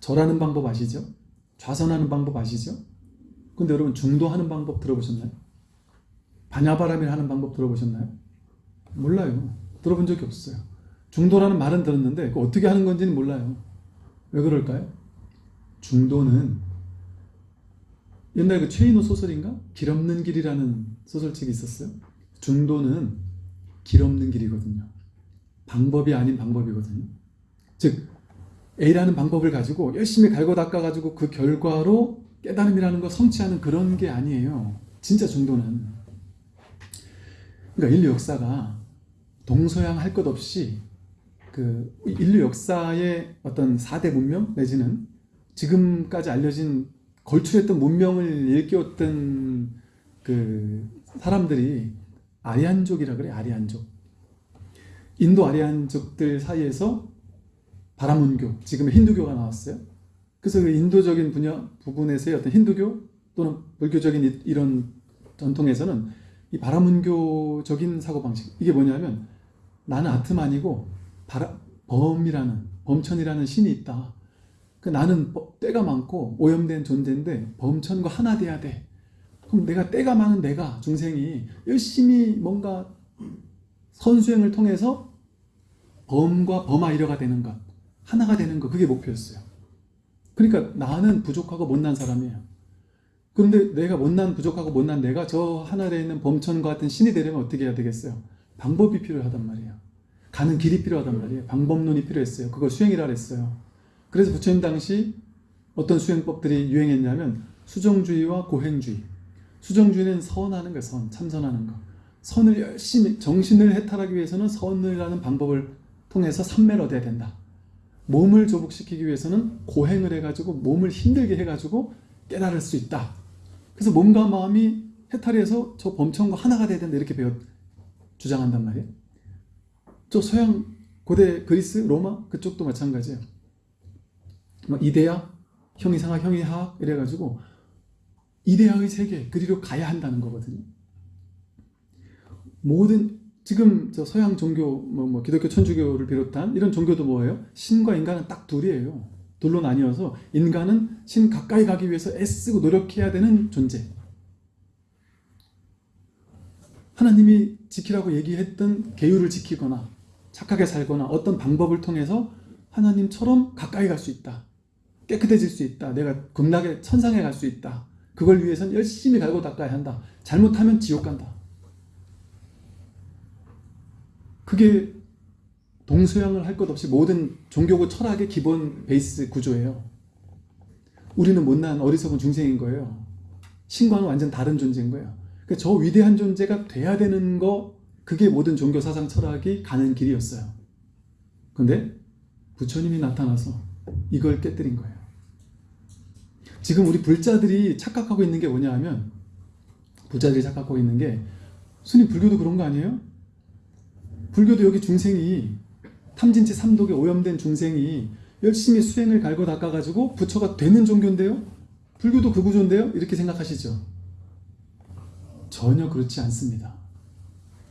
절하는 방법 아시죠? 좌선하는 방법 아시죠? 근데 여러분 중도하는 방법 들어보셨나요? 반야바라밀 하는 방법 들어보셨나요? 몰라요. 들어본 적이 없어요. 중도라는 말은 들었는데 어떻게 하는 건지는 몰라요. 왜 그럴까요? 중도는 옛날 그 최인호 소설인가? 길 없는 길이라는 소설책이 있었어요. 중도는 길 없는 길이거든요. 방법이 아닌 방법이거든요. 즉 A라는 방법을 가지고 열심히 갈고 닦아가지고 그 결과로 깨달음이라는 거 성취하는 그런 게 아니에요. 진짜 중도는. 그러니까 인류 역사가 동서양 할 것 없이 그 인류 역사의 어떤 4대 문명 내지는 지금까지 알려진 걸출했던 문명을 일깨웠던 그 사람들이 아리안족이라 그래 아리안족. 인도 아리안족들 사이에서 바라문교 지금의 힌두교가 나왔어요. 그래서 그 인도적인 분야 부분에서의 어떤 힌두교 또는 불교적인 이런 전통에서는 이 바라문교적인 사고방식. 이게 뭐냐면 나는 아트만이고 바라, 범이라는 범천이라는 신이 있다. 그 나는 때가 많고 오염된 존재인데 범천과 하나 돼야 돼. 그럼 내가 때가 많은 내가 중생이 열심히 뭔가 선수행을 통해서 범과 범아 이려가 되는 것 하나가 되는 것 그게 목표였어요. 그러니까 나는 부족하고 못난 사람이에요. 그런데 내가 못난 부족하고 못난 내가 저 하늘에 있는 범천과 같은 신이 되려면 어떻게 해야 되겠어요? 방법이 필요하단 말이에요. 가는 길이 필요하단 말이에요. 방법론이 필요했어요. 그걸 수행이라 그랬어요. 그래서 부처님 당시 어떤 수행법들이 유행했냐면 수정주의와 고행주의. 수정주의는 선하는 거예요. 선, 참선하는 거. 선을 열심히 정신을 해탈하기 위해서는 선을 하는 방법을 통해서 삼매를 얻어야 된다. 몸을 조복시키기 위해서는 고행을 해가지고 몸을 힘들게 해가지고 깨달을 수 있다. 그래서 몸과 마음이 해탈해서 저 범천과 하나가 돼야 된다 이렇게 배워 주장한단 말이에요. 저 서양 고대 그리스 로마 그쪽도 마찬가지예요. 뭐 이데아 형이상학 형이학 이래가지고 이데아의 세계 그리로 가야 한다는 거거든요. 모든 지금 저 서양 종교 뭐, 뭐 기독교 천주교를 비롯한 이런 종교도 뭐예요? 신과 인간은 딱 둘이에요. 둘로 나뉘어서 인간은 신 가까이 가기 위해서 애쓰고 노력해야 되는 존재. 하나님이 지키라고 얘기했던 계율을 지키거나 착하게 살거나 어떤 방법을 통해서 하나님처럼 가까이 갈 수 있다. 깨끗해질 수 있다. 내가 극락의 천상에 갈 수 있다. 그걸 위해선 열심히 갈고 닦아야 한다. 잘못하면 지옥 간다. 그게 동서양을 할 것 없이 모든 종교고 철학의 기본 베이스 구조예요. 우리는 못난 어리석은 중생인 거예요. 신과는 완전 다른 존재인 거예요. 그러니까 저 위대한 존재가 돼야 되는 거 그게 모든 종교 사상 철학이 가는 길이었어요. 근데 부처님이 나타나서 이걸 깨뜨린 거예요. 지금 우리 불자들이 착각하고 있는 게 뭐냐 하면 불자들이 착각하고 있는 게 스님 불교도 그런 거 아니에요? 불교도 여기 중생이 탐진치 삼독에 오염된 중생이 열심히 수행을 갈고 닦아가지고 부처가 되는 종교인데요? 불교도 그 구조인데요? 이렇게 생각하시죠? 전혀 그렇지 않습니다.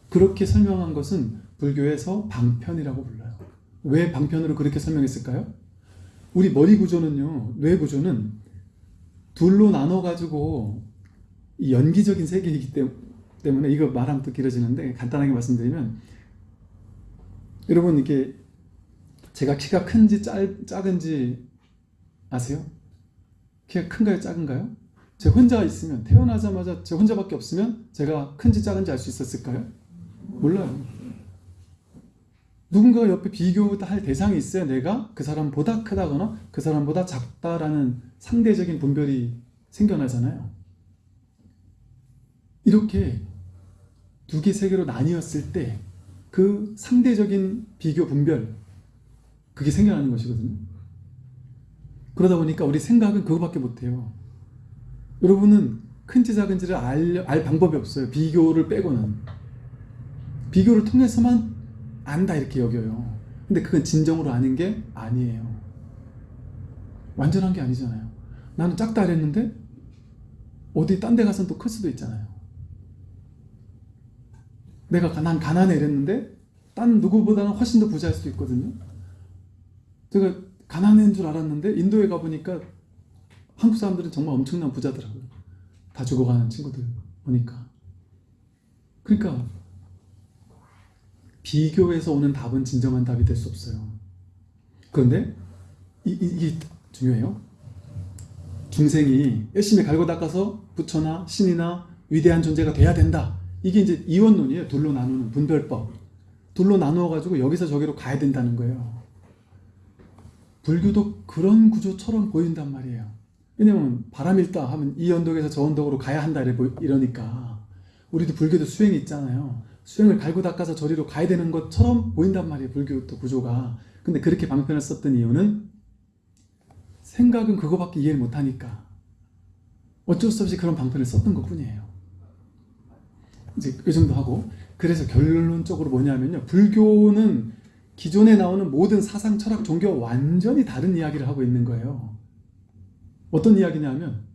그렇게 설명한 것은 불교에서 방편이라고 불러요. 왜 방편으로 그렇게 설명했을까요? 우리 머리 구조는요, 뇌 구조는 둘로 나눠가지고 이 연기적인 세계이기 때문에 이거 말하면 또 길어지는데 간단하게 말씀드리면 여러분 이게 제가 키가 큰지 짤, 작은지 아세요? 키가 큰가요 작은가요? 제 혼자 있으면 태어나자마자 제 혼자밖에 없으면 제가 큰지 작은지 알 수 있었을까요? 몰라요. 누군가가 옆에 비교할 대상이 있어야 내가 그 사람보다 크다거나 그 사람보다 작다라는 상대적인 분별이 생겨나잖아요. 이렇게 두 개, 세 개로 나뉘었을 때 그 상대적인 비교 분별 그게 생겨나는 것이거든요. 그러다 보니까 우리 생각은 그거밖에 못해요. 여러분은 큰지 작은지를 알, 알 방법이 없어요. 비교를 빼고는. 비교를 통해서만 안다 이렇게 여겨요. 근데 그건 진정으로 아는 게 아니에요. 완전한 게 아니잖아요. 나는 작다 그랬는데 어디 딴 데 가서는 또 클 수도 있잖아요. 내가 난 가난해 이랬는데 딴 누구보다는 훨씬 더 부자일 수도 있거든요. 제가 가난한 줄 알았는데 인도에 가보니까 한국 사람들은 정말 엄청난 부자더라고요. 다 죽어가는 친구들 보니까. 그러니까 비교에서 오는 답은 진정한 답이 될 수 없어요. 그런데 이, 이, 이게 중요해요. 중생이 열심히 갈고 닦아서 부처나 신이나 위대한 존재가 돼야 된다. 이게 이제 이원론이에요. 둘로 나누는 분별법. 둘로 나누어 가지고 여기서 저기로 가야 된다는 거예요. 불교도 그런 구조처럼 보인단 말이에요. 왜냐면 바람 일다 하면 이 언덕에서 저 언덕으로 가야 한다 이러니까 우리도 불교도 수행이 있잖아요. 수행을 갈고 닦아서 저리로 가야 되는 것처럼 보인단 말이에요. 불교도 구조가. 근데 그렇게 방편을 썼던 이유는 생각은 그거밖에 이해를 못하니까 어쩔 수 없이 그런 방편을 썼던 것 뿐이에요. 이제 이 정도 하고 그래서 결론적으로 뭐냐면요. 불교는 기존에 나오는 모든 사상, 철학, 종교와 완전히 다른 이야기를 하고 있는 거예요. 어떤 이야기냐면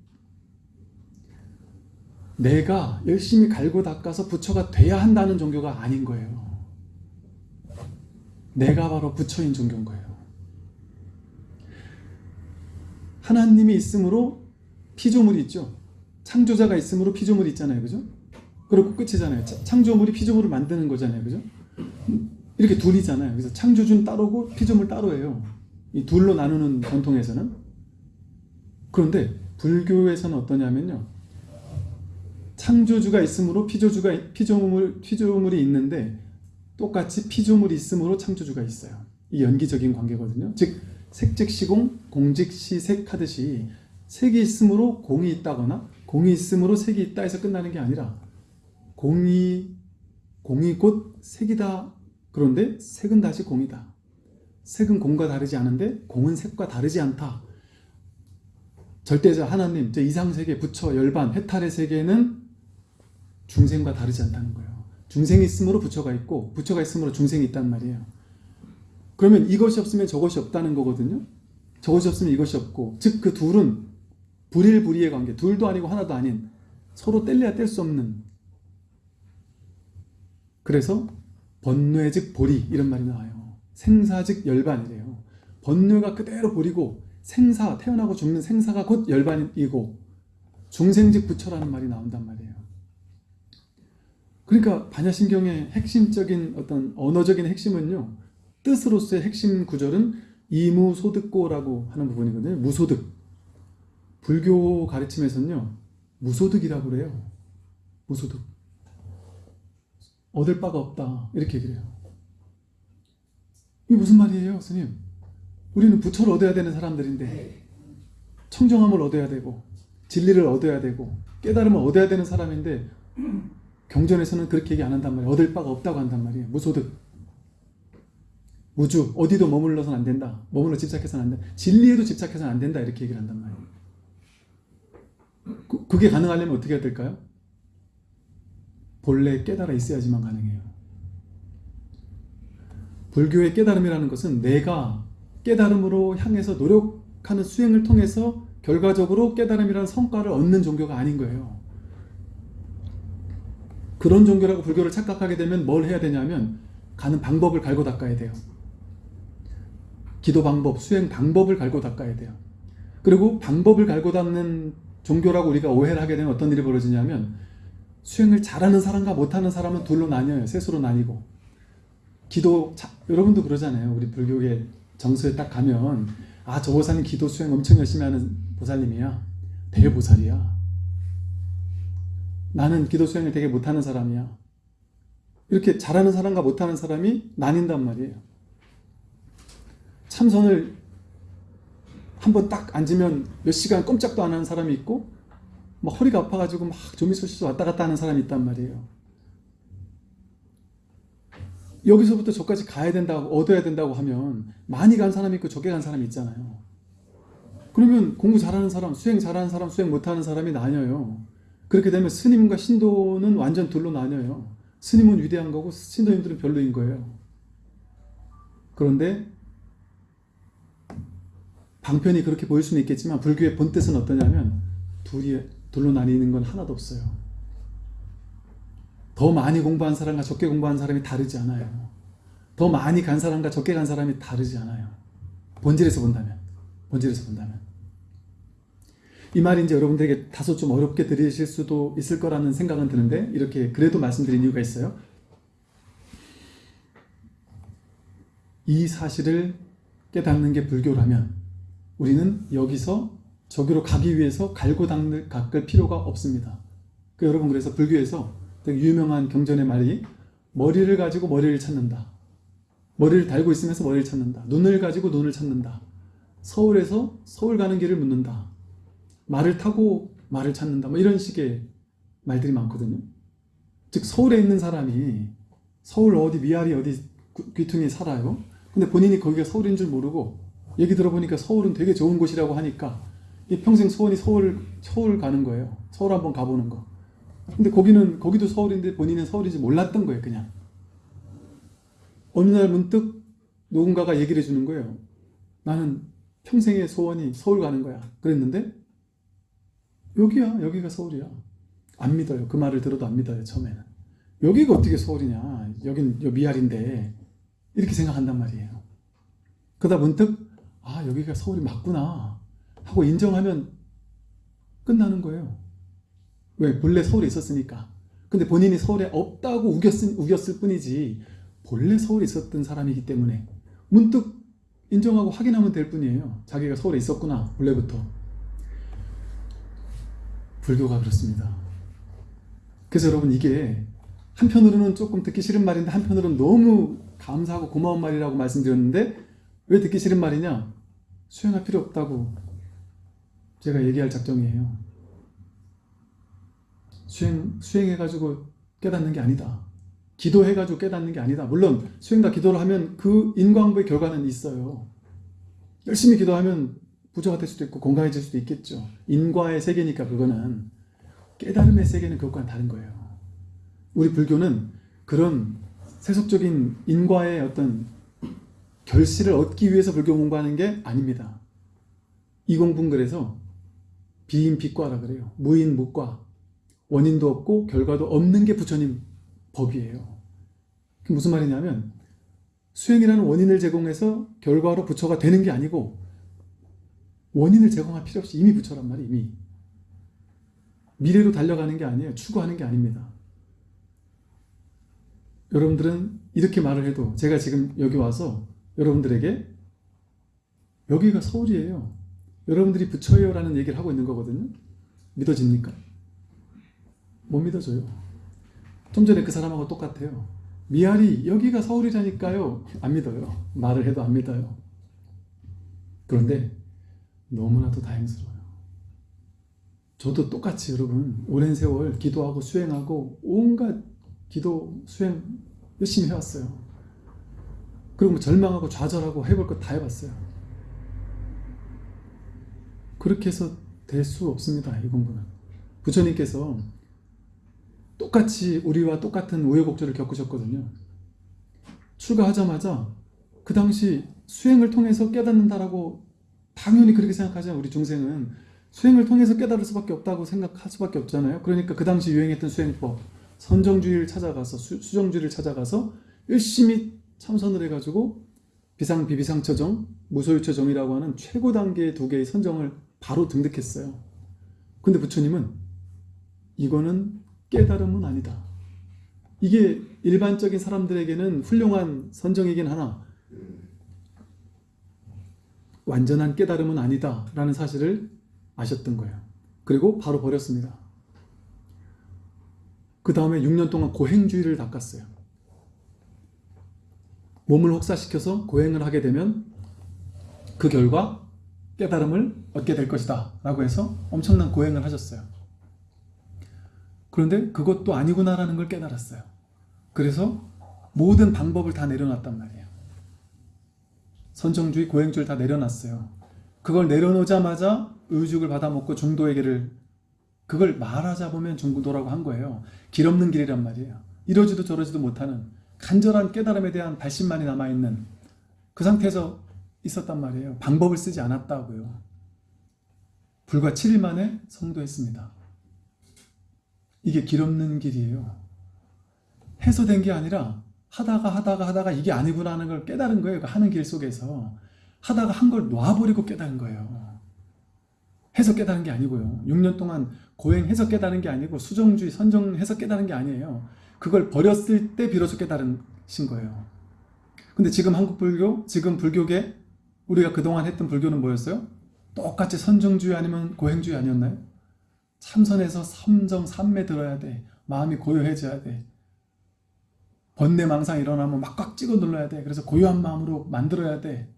내가 열심히 갈고 닦아서 부처가 돼야 한다는 종교가 아닌 거예요. 내가 바로 부처인 종교인 거예요. 하나님이 있으므로 피조물이 있죠. 창조자가 있으므로 피조물이 있잖아요. 그죠? 그리고 끝이잖아요. 창조물이 피조물을 만드는 거잖아요. 그죠? 이렇게 둘이잖아요. 그래서 창조주는 따로고 피조물 따로예요. 이 둘로 나누는 전통에서는. 그런데 불교에서는 어떠냐면요. 창조주가 있으므로 피조주가 피조물 피조물이 있는데 똑같이 피조물이 있으므로 창조주가 있어요. 이 연기적인 관계거든요. 즉 색즉시공, 공즉시색 하듯이 색이 있으므로 공이 있다거나 공이 있으므로 색이 있다 해서 끝나는 게 아니라 공이 공이 곧 색이다. 그런데 색은 다시 공이다. 색은 공과 다르지 않은데 공은 색과 다르지 않다. 절대자 하나님, 저 이상세계, 부처, 열반, 해탈의 세계는 중생과 다르지 않다는 거예요. 중생이 있으므로 부처가 있고 부처가 있으므로 중생이 있단 말이에요. 그러면 이것이 없으면 저것이 없다는 거거든요. 저것이 없으면 이것이 없고 즉 그 둘은 불일불이의 관계 둘도 아니고 하나도 아닌 서로 뗄래야 뗄 수 없는 그래서 번뇌 즉 보리 이런 말이 나와요. 생사 즉 열반이래요. 번뇌가 그대로 보리고 생사 태어나고 죽는 생사가 곧 열반이고 중생 즉 부처라는 말이 나온단 말이에요. 그러니까 반야신경의 핵심적인 어떤 언어적인 핵심은요. 뜻으로서의 핵심 구절은 이무소득고라고 하는 부분이거든요. 무소득. 불교 가르침에서는요. 무소득이라고 그래요. 무소득. 얻을 바가 없다. 이렇게 얘기를 해요. 이게 무슨 말이에요, 스님? 우리는 부처를 얻어야 되는 사람들인데 청정함을 얻어야 되고 진리를 얻어야 되고 깨달음을 얻어야 되는 사람인데 경전에서는 그렇게 얘기 안 한단 말이에요. 얻을 바가 없다고 한단 말이에요. 무소득. 우주 어디도 머물러서는 안 된다. 머물러 집착해서는 안 된다. 진리에도 집착해서는 안 된다. 이렇게 얘기를 한단 말이에요. 그, 그게 가능하려면 어떻게 해야 될까요? 본래 깨달아 있어야지만 가능해요. 불교의 깨달음이라는 것은 내가 깨달음으로 향해서 노력하는 수행을 통해서 결과적으로 깨달음이라는 성과를 얻는 종교가 아닌 거예요. 그런 종교라고 불교를 착각하게 되면 뭘 해야 되냐면 가는 방법을 갈고 닦아야 돼요. 기도 방법, 수행 방법을 갈고 닦아야 돼요. 그리고 방법을 갈고 닦는 종교라고 우리가 오해를 하게 되면 어떤 일이 벌어지냐면 수행을 잘하는 사람과 못하는 사람은 둘로 나뉘어요. 셋으로 나뉘고 기도 자, 여러분도 그러잖아요. 우리 불교계 정서에 딱 가면 아 저 보살님 기도 수행 엄청 열심히 하는 보살님이야. 대보살이야. 나는 기도 수행을 되게 못하는 사람이야. 이렇게 잘하는 사람과 못하는 사람이 나뉜단 말이에요. 참선을 한번 딱 앉으면 몇 시간 꼼짝도 안 하는 사람이 있고 막 허리가 아파가지고 막 조미소시소 왔다 갔다 하는 사람이 있단 말이에요. 여기서부터 저까지 가야 된다고 얻어야 된다고 하면 많이 간 사람이 있고 적게 간 사람이 있잖아요. 그러면 공부 잘하는 사람, 수행 잘하는 사람, 수행 못하는 사람이 나뉘어요. 그렇게 되면 스님과 신도는 완전 둘로 나뉘어요. 스님은 위대한 거고 신도님들은 별로인 거예요. 그런데 방편이 그렇게 보일 수는 있겠지만 불교의 본뜻은 어떠냐면 둘이 둘로 나뉘는 건 하나도 없어요. 더 많이 공부한 사람과 적게 공부한 사람이 다르지 않아요. 더 많이 간 사람과 적게 간 사람이 다르지 않아요. 본질에서 본다면. 본질에서 본다면. 이 말이 이제 여러분들에게 다소 좀 어렵게 들으실 수도 있을 거라는 생각은 드는데 이렇게 그래도 말씀드린 이유가 있어요. 이 사실을 깨닫는 게 불교라면 우리는 여기서 저기로 가기 위해서 갈고 닦을, 필요가 없습니다. 그 여러분 그래서 불교에서 되게 유명한 경전의 말이 머리를 가지고 머리를 찾는다. 머리를 달고 있으면서 머리를 찾는다. 눈을 가지고 눈을 찾는다. 서울에서 서울 가는 길을 묻는다. 말을 타고 말을 찾는다. 뭐 이런 식의 말들이 많거든요. 즉 서울에 있는 사람이 서울 어디 미아리 어디 귀퉁이에 살아요. 근데 본인이 거기가 서울인 줄 모르고 얘기 들어보니까 서울은 되게 좋은 곳이라고 하니까 이 평생 소원이 서울 서울 가는 거예요. 서울 한번 가보는 거. 근데 거기는 거기도 서울인데 본인은 서울인지 몰랐던 거예요, 그냥. 어느 날 문득 누군가가 얘기를 해주는 거예요. 나는 평생의 소원이 서울 가는 거야. 그랬는데 여기야, 여기가 서울이야. 안 믿어요. 그 말을 들어도 안 믿어요, 처음에는. 여기가 어떻게 서울이냐. 여긴 미알인데 이렇게 생각한단 말이에요. 그러다 문득 아 여기가 서울이 맞구나 하고 인정하면 끝나는 거예요. 왜? 본래 서울에 있었으니까. 근데 본인이 서울에 없다고 우겼을, 우겼을 뿐이지 본래 서울에 있었던 사람이기 때문에 문득 인정하고 확인하면 될 뿐이에요. 자기가 서울에 있었구나 본래부터. 불교가 그렇습니다. 그래서 여러분 이게 한편으로는 조금 듣기 싫은 말인데 한편으로는 너무 감사하고 고마운 말이라고 말씀드렸는데 왜 듣기 싫은 말이냐? 수행할 필요 없다고 제가 얘기할 작정이에요. 수행, 수행해가지고 깨닫는 게 아니다. 기도해가지고 깨닫는 게 아니다. 물론 수행과 기도를 하면 그 인광부의 결과는 있어요. 열심히 기도하면 부자가 될 수도 있고 건강해질 수도 있겠죠. 인과의 세계니까 그거는 깨달음의 세계는 그것과는 다른 거예요. 우리 불교는 그런 세속적인 인과의 어떤 결실을 얻기 위해서 불교 공부하는 게 아닙니다. 이 공부는 그래서 비인비과라 그래요. 무인무과. 원인도 없고 결과도 없는 게 부처님 법이에요. 무슨 말이냐면 수행이라는 원인을 제공해서 결과로 부처가 되는 게 아니고 원인을 제공할 필요 없이 이미 부처란 말이에요. 이미. 미래로 달려가는 게 아니에요. 추구하는 게 아닙니다. 여러분들은 이렇게 말을 해도 제가 지금 여기 와서 여러분들에게 여기가 서울이에요. 여러분들이 부처예요 라는 얘기를 하고 있는 거거든요. 믿어집니까? 못 믿어져요. 좀 전에 그 사람하고 똑같아요. 미아리 여기가 서울이라니까요. 안 믿어요. 말을 해도 안 믿어요. 그런데 너무나도 다행스러워요. 저도 똑같이 여러분 오랜 세월 기도하고 수행하고 온갖 기도 수행 열심히 해왔어요. 그리고 뭐 절망하고 좌절하고 해볼 것 다 해봤어요. 그렇게 해서 될 수 없습니다. 이 공부는. 부처님께서 똑같이 우리와 똑같은 우여곡절을 겪으셨거든요. 출가하자마자 그 당시 수행을 통해서 깨닫는다라고 당연히 그렇게 생각하죠. 우리 중생은 수행을 통해서 깨달을 수밖에 없다고 생각할 수밖에 없잖아요. 그러니까 그 당시 유행했던 수행법 선정주의를 찾아가서 수, 수정주의를 찾아가서 열심히 참선을 해가지고 비상 비비상처정 무소유처정이라고 하는 최고 단계의 두 개의 선정을 바로 등득했어요. 근데 부처님은 이거는 깨달음은 아니다. 이게 일반적인 사람들에게는 훌륭한 선정이긴 하나 완전한 깨달음은 아니다 라는 사실을 아셨던 거예요. 그리고 바로 버렸습니다. 그 다음에 6년 동안 고행주의를 닦았어요. 몸을 혹사시켜서 고행을 하게 되면 그 결과 깨달음을 얻게 될 것이다 라고 해서 엄청난 고행을 하셨어요. 그런데 그것도 아니구나라는 걸 깨달았어요. 그래서 모든 방법을 다 내려놨단 말이에요. 선정주의, 고행주의를 다 내려놨어요. 그걸 내려놓자마자 의죽을 받아먹고 중도에게를 그걸 말하자 보면 중도라고 한 거예요. 길 없는 길이란 말이에요. 이러지도 저러지도 못하는 간절한 깨달음에 대한 발심만이 남아있는 그 상태에서 있었단 말이에요. 방법을 쓰지 않았다고요. 불과 7일 만에 성도했습니다. 이게 길 없는 길이에요. 해소된 게 아니라 하다가 하다가 하다가 이게 아니구나 하는 걸 깨달은 거예요. 그 하는 길 속에서. 하다가 한 걸 놔버리고 깨달은 거예요. 해서 깨달은 게 아니고요. 6년 동안 고행해서 깨달은 게 아니고 수정주의, 선정해서 깨달은 게 아니에요. 그걸 버렸을 때 비로소 깨달으신 거예요. 근데 지금 한국 불교, 지금 불교계 우리가 그동안 했던 불교는 뭐였어요? 똑같이 선정주의 아니면 고행주의 아니었나요? 참선해서 삼정, 삼매 들어야 돼. 마음이 고요해져야 돼. 번뇌망상 일어나면 막 꽉 찍어 눌러야 돼. 그래서 고요한 마음으로 만들어야 돼.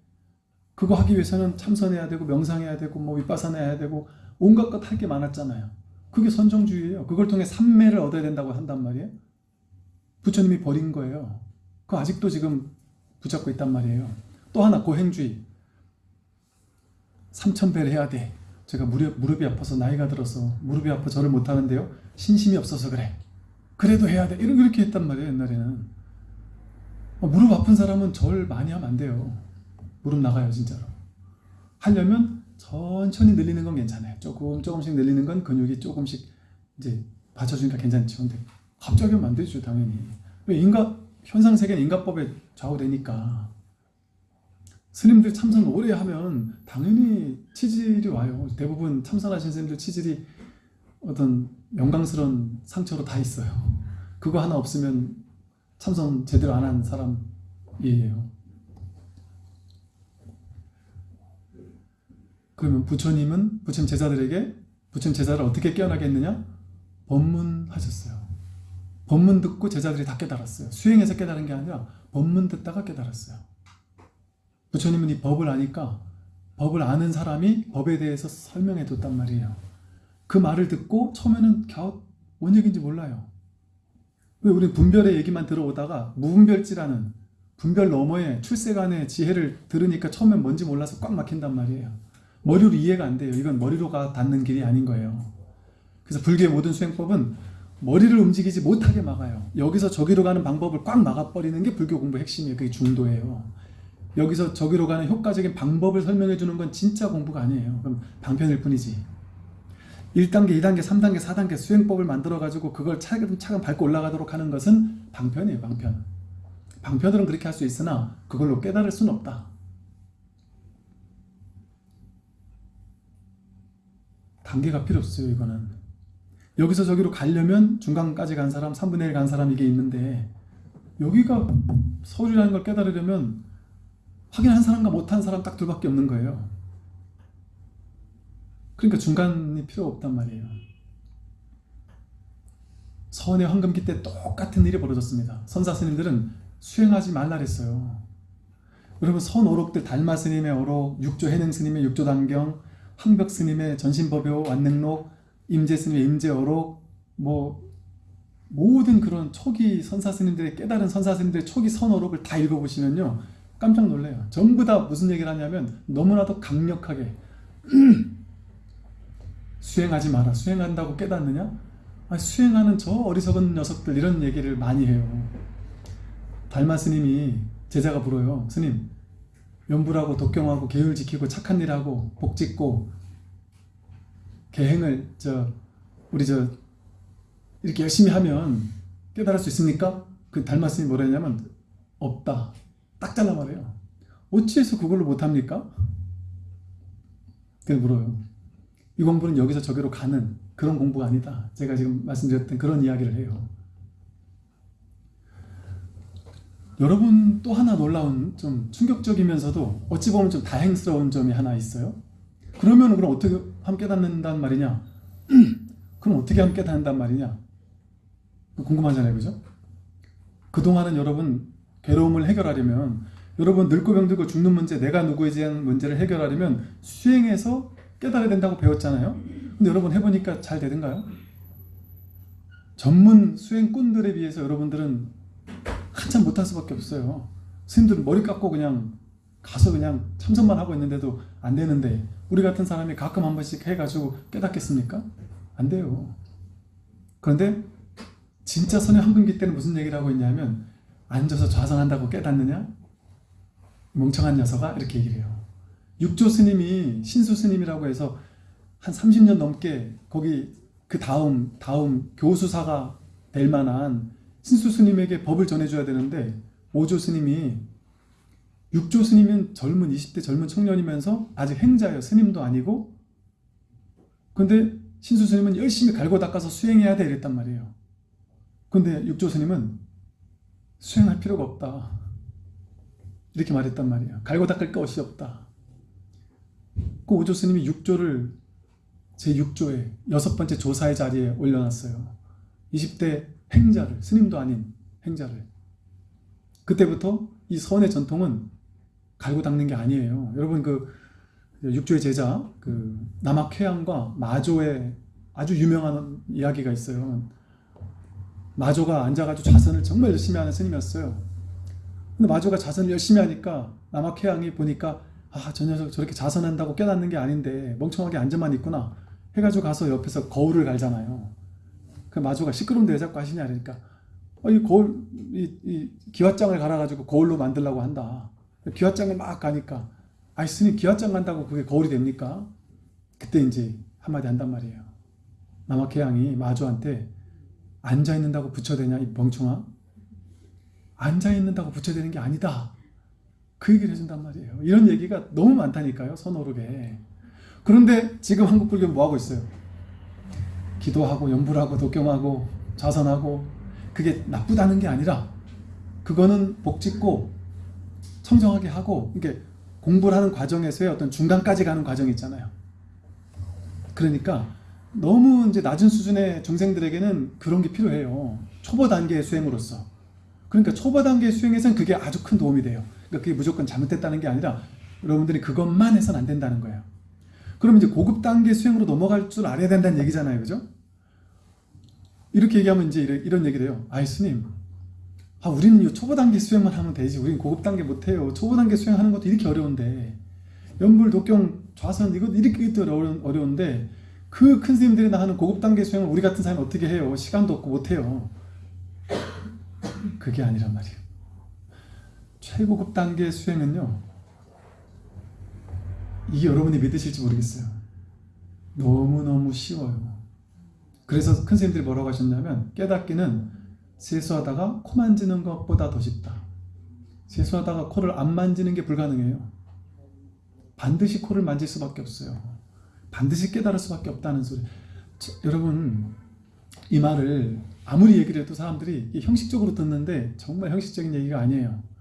그거 하기 위해서는 참선해야 되고 명상해야 되고 뭐 윗바사나 해야 되고 온갖 것 할 게 많았잖아요. 그게 선정주의예요. 그걸 통해 삼매를 얻어야 된다고 한단 말이에요. 부처님이 버린 거예요. 그거 아직도 지금 붙잡고 있단 말이에요. 또 하나 고행주의. 삼천배를 해야 돼. 제가 무릎, 무릎이 아파서 나이가 들어서 무릎이 아파 절을 못하는데요. 신심이 없어서 그래. 그래도 해야 돼. 이렇게 했단 말이에요. 옛날에는. 어, 무릎 아픈 사람은 절 많이 하면 안 돼요. 무릎 나가요 진짜로. 하려면 천천히 늘리는 건 괜찮아요. 조금 조금씩 늘리는 건 근육이 조금씩 이제 받쳐주니까 괜찮죠. 근데 갑자기 하면 안 되죠 당연히. 왜 인가 현상 세계는 인가법에 좌우되니까. 스님들 참선 오래 하면 당연히 치질이 와요. 대부분 참선하신 스님들 치질이 어떤 영광스러운 상처로 다 있어요. 그거 하나 없으면 참선 제대로 안 한 사람이에요. 그러면 부처님은 부처님 제자들에게 부처님 제자를 어떻게 깨어나게 했느냐? 법문하셨어요. 법문 듣고 제자들이 다 깨달았어요. 수행해서 깨달은 게 아니라 법문 듣다가 깨달았어요. 부처님은 이 법을 아니까 법을 아는 사람이 법에 대해서 설명해 뒀단 말이에요. 그 말을 듣고 처음에는 갸웃 뭔 얘기인지 몰라요. 왜 우리 분별의 얘기만 들어오다가 무분별지라는 분별 너머의 출세간의 지혜를 들으니까 처음엔 뭔지 몰라서 꽉 막힌단 말이에요. 머리로 이해가 안 돼요. 이건 머리로가 닿는 길이 아닌 거예요. 그래서 불교의 모든 수행법은 머리를 움직이지 못하게 막아요. 여기서 저기로 가는 방법을 꽉 막아버리는 게 불교 공부 핵심이에요. 그게 중도예요. 여기서 저기로 가는 효과적인 방법을 설명해 주는 건 진짜 공부가 아니에요. 그럼 방편일 뿐이지. 1단계, 2단계, 3단계, 4단계 수행법을 만들어 가지고 그걸 차근차근 밟고 올라가도록 하는 것은 방편이에요. 방편. 방편으로는 그렇게 할 수 있으나 그걸로 깨달을 수는 없다. 단계가 필요 없어요. 이거는. 여기서 저기로 가려면 중간까지 간 사람, 3분의 1 간 사람 이게 있는데 여기가 서울이라는 걸 깨달으려면 확인한 사람과 못한 사람 딱 둘밖에 없는 거예요. 그러니까 중간이 필요 없단 말이에요. 서원의 황금기 때 똑같은 일이 벌어졌습니다. 선사 스님들은 수행하지 말라 그랬어요. 여러분 선 오록들 달마 스님의 오록, 육조 해능 스님의 육조 단경, 황벽 스님의 전신법요 완능록, 임재 스님의 임재 오록, 뭐 모든 그런 초기 선사 스님들의 깨달은 선사 스님들의 초기 선 오록을 다 읽어보시면요 깜짝 놀래요. 전부 다 무슨 얘기를 하냐면 너무나도 강력하게 수행하지 마라. 수행한다고 깨닫느냐? 아, 수행하는 저 어리석은 녀석들 이런 얘기를 많이 해요. 달마 스님이 제자가 물어요. 스님, 연불하고 독경하고 계율 지키고 착한 일하고 복 짓고 계행을 저 우리 저 이렇게 열심히 하면 깨달을 수 있습니까? 그 달마 스님이 뭐라 했냐면 없다. 딱 잘라 말해요. 어찌해서 그걸로 못합니까? 그래서 물어요. 이 공부는 여기서 저기로 가는 그런 공부가 아니다. 제가 지금 말씀드렸던 그런 이야기를 해요. 여러분 또 하나 놀라운 좀 충격적이면서도 어찌 보면 좀 다행스러운 점이 하나 있어요. 그러면 그럼 어떻게 함 깨닫는단 말이냐? 그럼 어떻게 함 깨닫는단 말이냐? 궁금하잖아요, 그죠? 그동안은 여러분 괴로움을 해결하려면 여러분 늙고 병들고 죽는 문제, 내가 누구에 대한 문제를 해결하려면 수행해서 깨달아야 된다고 배웠잖아요. 근데 여러분 해보니까 잘 되던가요? 전문 수행꾼들에 비해서 여러분들은 한참 못할 수밖에 없어요. 스님들은 머리 깎고 그냥 가서 그냥 참선만 하고 있는데도 안 되는데 우리 같은 사람이 가끔 한 번씩 해가지고 깨닫겠습니까? 안 돼요. 그런데 진짜 선의 황금기 때는 무슨 얘기를 하고 있냐면 앉아서 좌선한다고 깨닫느냐? 멍청한 녀석아 이렇게 얘기를 해요. 육조 스님이 신수 스님이라고 해서 한 30년 넘게 거기 그 다음 다음 교수사가 될 만한 신수 스님에게 법을 전해줘야 되는데 오조 스님이 육조 스님은 젊은 20대 젊은 청년이면서 아직 행자예요. 스님도 아니고 근데 신수 스님은 열심히 갈고 닦아서 수행해야 돼 이랬단 말이에요. 근데 육조 스님은 수행할 필요가 없다. 이렇게 말했단 말이에요. 갈고 닦을 것이 없다. 그 오조 스님이 6조를 제6조에 여섯 번째 조사의 자리에 올려놨어요. 20대 행자를, 스님도 아닌 행자를. 그때부터 이 선의 전통은 갈고 닦는 게 아니에요. 여러분 그 육조의 제자 그 남학회양과 마조의 아주 유명한 이야기가 있어요. 마조가 앉아가지고 자선을 정말 열심히 하는 스님이었어요. 근데 마조가 자선을 열심히 하니까 남학회양이 보니까 아, 저 녀석 저렇게 자선한다고 깨닫는 게 아닌데 멍청하게 앉아만 있구나. 해가지고 가서 옆에서 거울을 갈잖아요. 그 마주가 시끄러운데 왜 자꾸 하시냐 그러니까 어, 이 거울, 이, 이 기왓장을 갈아가지고 거울로 만들라고 한다. 기왓장을 막 가니까 아이 스님 기왓장 간다고 그게 거울이 됩니까? 그때 이제 한마디 한단 말이에요. 남학회양이 마주한테 앉아있는다고 붙여대냐 이 멍청아? 앉아있는다고 붙여대는 게 아니다. 그 얘기를 해준단 말이에요. 이런 얘기가 너무 많다니까요. 선호록에. 그런데 지금 한국 불교는 뭐하고 있어요? 기도하고 연불하고 독경하고 자선하고 그게 나쁘다는 게 아니라 그거는 복짓고 청정하게 하고 이게 공부를 하는 과정에서의 어떤 중간까지 가는 과정이 있잖아요. 그러니까 너무 이제 낮은 수준의 중생들에게는 그런 게 필요해요. 초보 단계의 수행으로서. 그러니까 초보 단계의 수행에서는 그게 아주 큰 도움이 돼요. 그러니까 그게 무조건 잘못됐다는 게 아니라 여러분들이 그것만 해서는 안 된다는 거예요. 그럼 이제 고급 단계 수행으로 넘어갈 줄 알아야 된다는 얘기잖아요. 그죠? 이렇게 얘기하면 이제 이런 얘기를 해요. 아이 스님, 아, 우리는 이 초보 단계 수행만 하면 되지. 우리는 고급 단계 못해요. 초보 단계 수행하는 것도 이렇게 어려운데 연불, 독경 좌선 이거 이렇게 어려, 어려운데 그 큰 스님들이 하는 고급 단계 수행을 우리 같은 사람이 어떻게 해요? 시간도 없고 못해요. 그게 아니란 말이에요. 최고급 단계 수행은요. 이게 여러분이 믿으실지 모르겠어요. 너무너무 쉬워요. 그래서 큰 스님들이 뭐라고 하셨냐면 깨닫기는 세수하다가 코 만지는 것보다 더 쉽다. 세수하다가 코를 안 만지는 게 불가능해요. 반드시 코를 만질 수밖에 없어요. 반드시 깨달을 수밖에 없다는 소리. 저, 여러분 이 말을 아무리 얘기를 해도 사람들이 형식적으로 듣는데 정말 형식적인 얘기가 아니에요.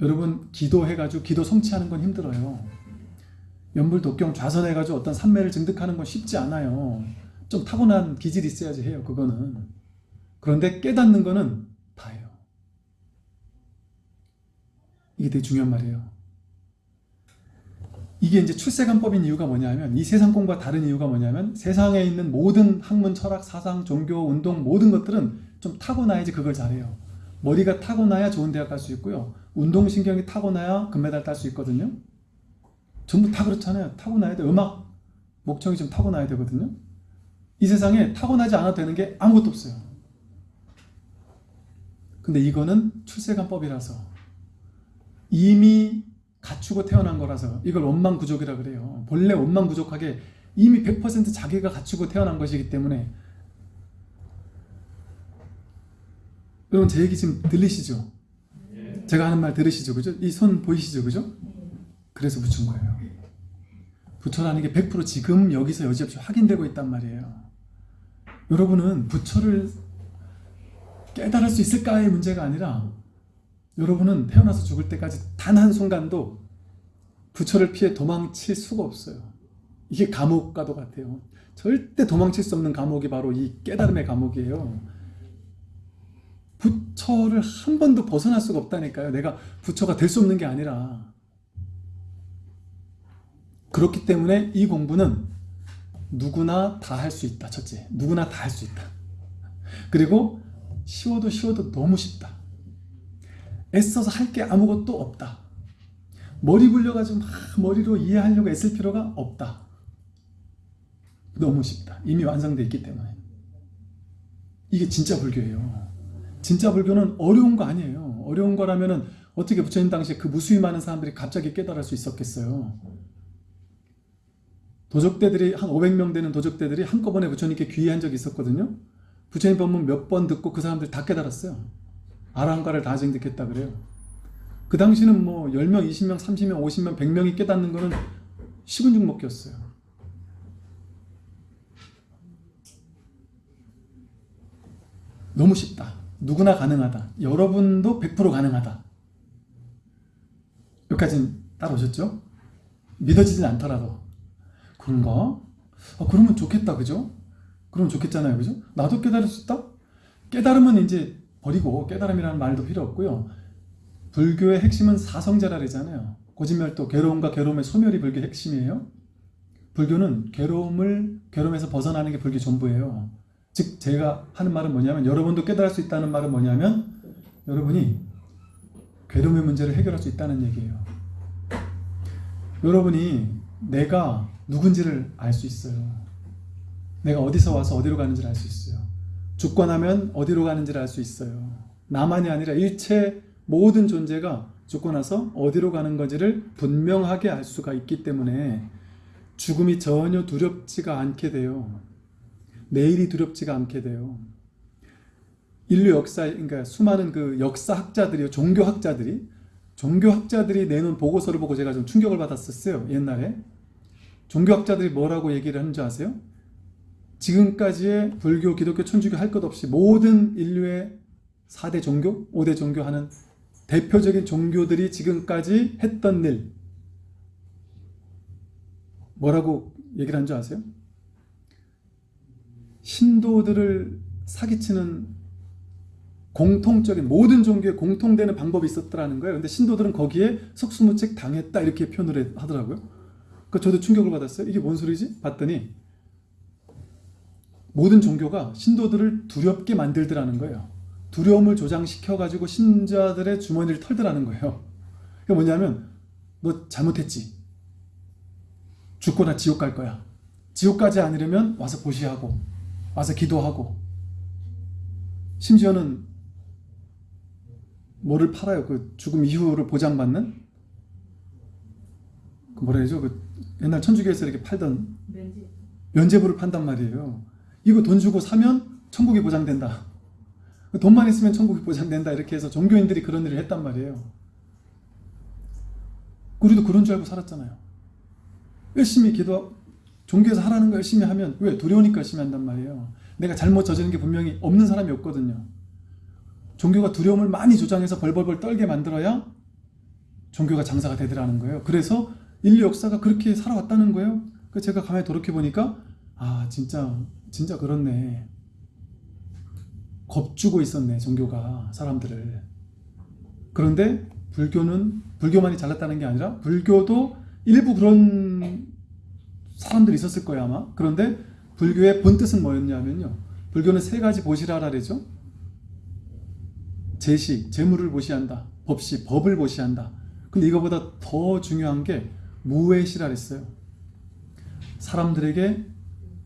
여러분 기도해가지고 기도 성취하는 건 힘들어요. 연불 독경 좌선해가지고 어떤 삼매를 증득하는 건 쉽지 않아요. 좀 타고난 기질이 있어야지 해요. 그거는. 그런데 깨닫는 거는 다예요. 이게 되게 중요한 말이에요. 이게 이제 출세관법인 이유가 뭐냐면 이 세상 공부와 다른 이유가 뭐냐면 세상에 있는 모든 학문, 철학, 사상, 종교, 운동 모든 것들은 좀 타고나야지 그걸 잘해요. 머리가 타고나야 좋은 대학 갈 수 있고요. 운동신경이 타고나야 금메달 딸 수 있거든요. 전부 다 그렇잖아요. 타고나야 돼. 음악, 목청이 좀 타고나야 되거든요. 이 세상에 타고나지 않아도 되는 게 아무것도 없어요. 근데 이거는 출세관법이라서 이미 갖추고 태어난 거라서 이걸 원망구족이라 그래요. 본래 원망구족하게 이미 100% 자기가 갖추고 태어난 것이기 때문에 여러분 제 얘기 지금 들리시죠? 제가 하는 말 들으시죠? 그죠? 이 손 보이시죠? 그죠? 그래서 붙인 거예요. 부처라는 게 100% 지금 여기서 여지없이 확인되고 있단 말이에요. 여러분은 부처를 깨달을 수 있을까의 문제가 아니라 여러분은 태어나서 죽을 때까지 단 한순간도 부처를 피해 도망칠 수가 없어요. 이게 감옥과도 같아요. 절대 도망칠 수 없는 감옥이 바로 이 깨달음의 감옥이에요. 부처를 한 번도 벗어날 수가 없다니까요. 내가 부처가 될 수 없는 게 아니라. 그렇기 때문에 이 공부는 누구나 다 할 수 있다. 첫째, 누구나 다 할 수 있다. 그리고 쉬워도 쉬워도 너무 쉽다. 애써서 할 게 아무것도 없다. 머리 굴려가지고 막 머리로 이해하려고 애쓸 필요가 없다. 너무 쉽다. 이미 완성되어 있기 때문에. 이게 진짜 불교예요. 진짜 불교는 어려운 거 아니에요. 어려운 거라면 어떻게 부처님 당시에 그 무수히 많은 사람들이 갑자기 깨달을 수 있었겠어요. 도적대들이 한 500명 되는 도적대들이 한꺼번에 부처님께 귀의한 적이 있었거든요. 부처님 법문 몇 번 듣고 그 사람들 다 깨달았어요. 아랑가를 다 증득했다 그래요. 그 당시는 뭐 10명, 20명, 30명, 50명, 100명이 깨닫는 거는 식은 죽 먹기였어요. 너무 쉽다. 누구나 가능하다. 여러분도 100% 가능하다. 여기까지는 따라오셨죠? 믿어지진 않더라도. 그런가? 아, 그러면 좋겠다. 그죠? 그러면 좋겠잖아요. 그죠? 나도 깨달을 수 있다? 깨달으면 이제 버리고 깨달음이라는 말도 필요 없고요. 불교의 핵심은 사성제라잖아요. 고진멸도 괴로움과 괴로움의 소멸이 불교의 핵심이에요. 불교는 괴로움을 괴로움에서 벗어나는 게 불교 전부예요. 즉 제가 하는 말은 뭐냐면 여러분도 깨달을 수 있다는 말은 뭐냐면 여러분이 괴로움의 문제를 해결할 수 있다는 얘기예요. 여러분이 내가 누군지를 알 수 있어요. 내가 어디서 와서 어디로 가는지를 알 수 있어요. 죽고 나면 어디로 가는지를 알 수 있어요. 나만이 아니라 일체 모든 존재가 죽고 나서 어디로 가는 건지를 분명하게 알 수가 있기 때문에 죽음이 전혀 두렵지가 않게 돼요. 내일이 두렵지가 않게 돼요. 인류 역사, 그러니까 수많은 그 역사학자들이, 종교학자들이, 종교학자들이 내놓은 보고서를 보고 제가 좀 충격을 받았었어요. 옛날에. 종교학자들이 뭐라고 얘기를 하는지 아세요? 지금까지의 불교, 기독교, 천주교 할 것 없이 모든 인류의 4대 종교, 5대 종교 하는 대표적인 종교들이 지금까지 했던 일 뭐라고 얘기를 한 줄 아세요? 신도들을 사기치는 공통적인 모든 종교에 공통되는 방법이 있었더라는 거예요. 근데 신도들은 거기에 속수무책 당했다 이렇게 표현을 하더라고요. 그 저도 충격을 받았어요. 이게 뭔 소리지? 봤더니 모든 종교가 신도들을 두렵게 만들더라는 거예요. 두려움을 조장시켜가지고 신자들의 주머니를 털더라는 거예요. 그게 뭐냐면 너 잘못했지. 죽거나 지옥 갈 거야. 지옥 가지 않으려면 와서 보시하고 와서 기도하고 심지어는 뭐를 팔아요? 그 죽음 이후를 보장받는 그 뭐라 해야죠? 그 옛날 천주교에서 이렇게 팔던 면제. 면제부를 판단 말이에요. 이거 돈 주고 사면 천국이 보장된다. 돈만 있으면 천국이 보장된다. 이렇게 해서 종교인들이 그런 일을 했단 말이에요. 우리도 그런 줄 알고 살았잖아요. 열심히 기도, 종교에서 하라는 거 열심히 하면 왜? 두려우니까 열심히 한단 말이에요. 내가 잘못 저지른 게 분명히 없는 사람이 없거든요. 종교가 두려움을 많이 조장해서 벌벌벌 떨게 만들어야 종교가 장사가 되더라는 거예요. 그래서 인류 역사가 그렇게 살아왔다는 거예요. 그 제가 가만히 돌이켜 보니까 아 진짜 진짜 그렇네. 겁주고 있었네 종교가 사람들을. 그런데 불교는 불교만이 잘났다는 게 아니라 불교도 일부 그런 사람들이 있었을 거예요 아마. 그런데 불교의 본 뜻은 뭐였냐면요. 불교는 세 가지 보시라라 그러죠. 제시, 재물을 보시한다. 법시, 법을 보시한다. 근데 이거보다 더 중요한 게 무외시라 그랬어요. 사람들에게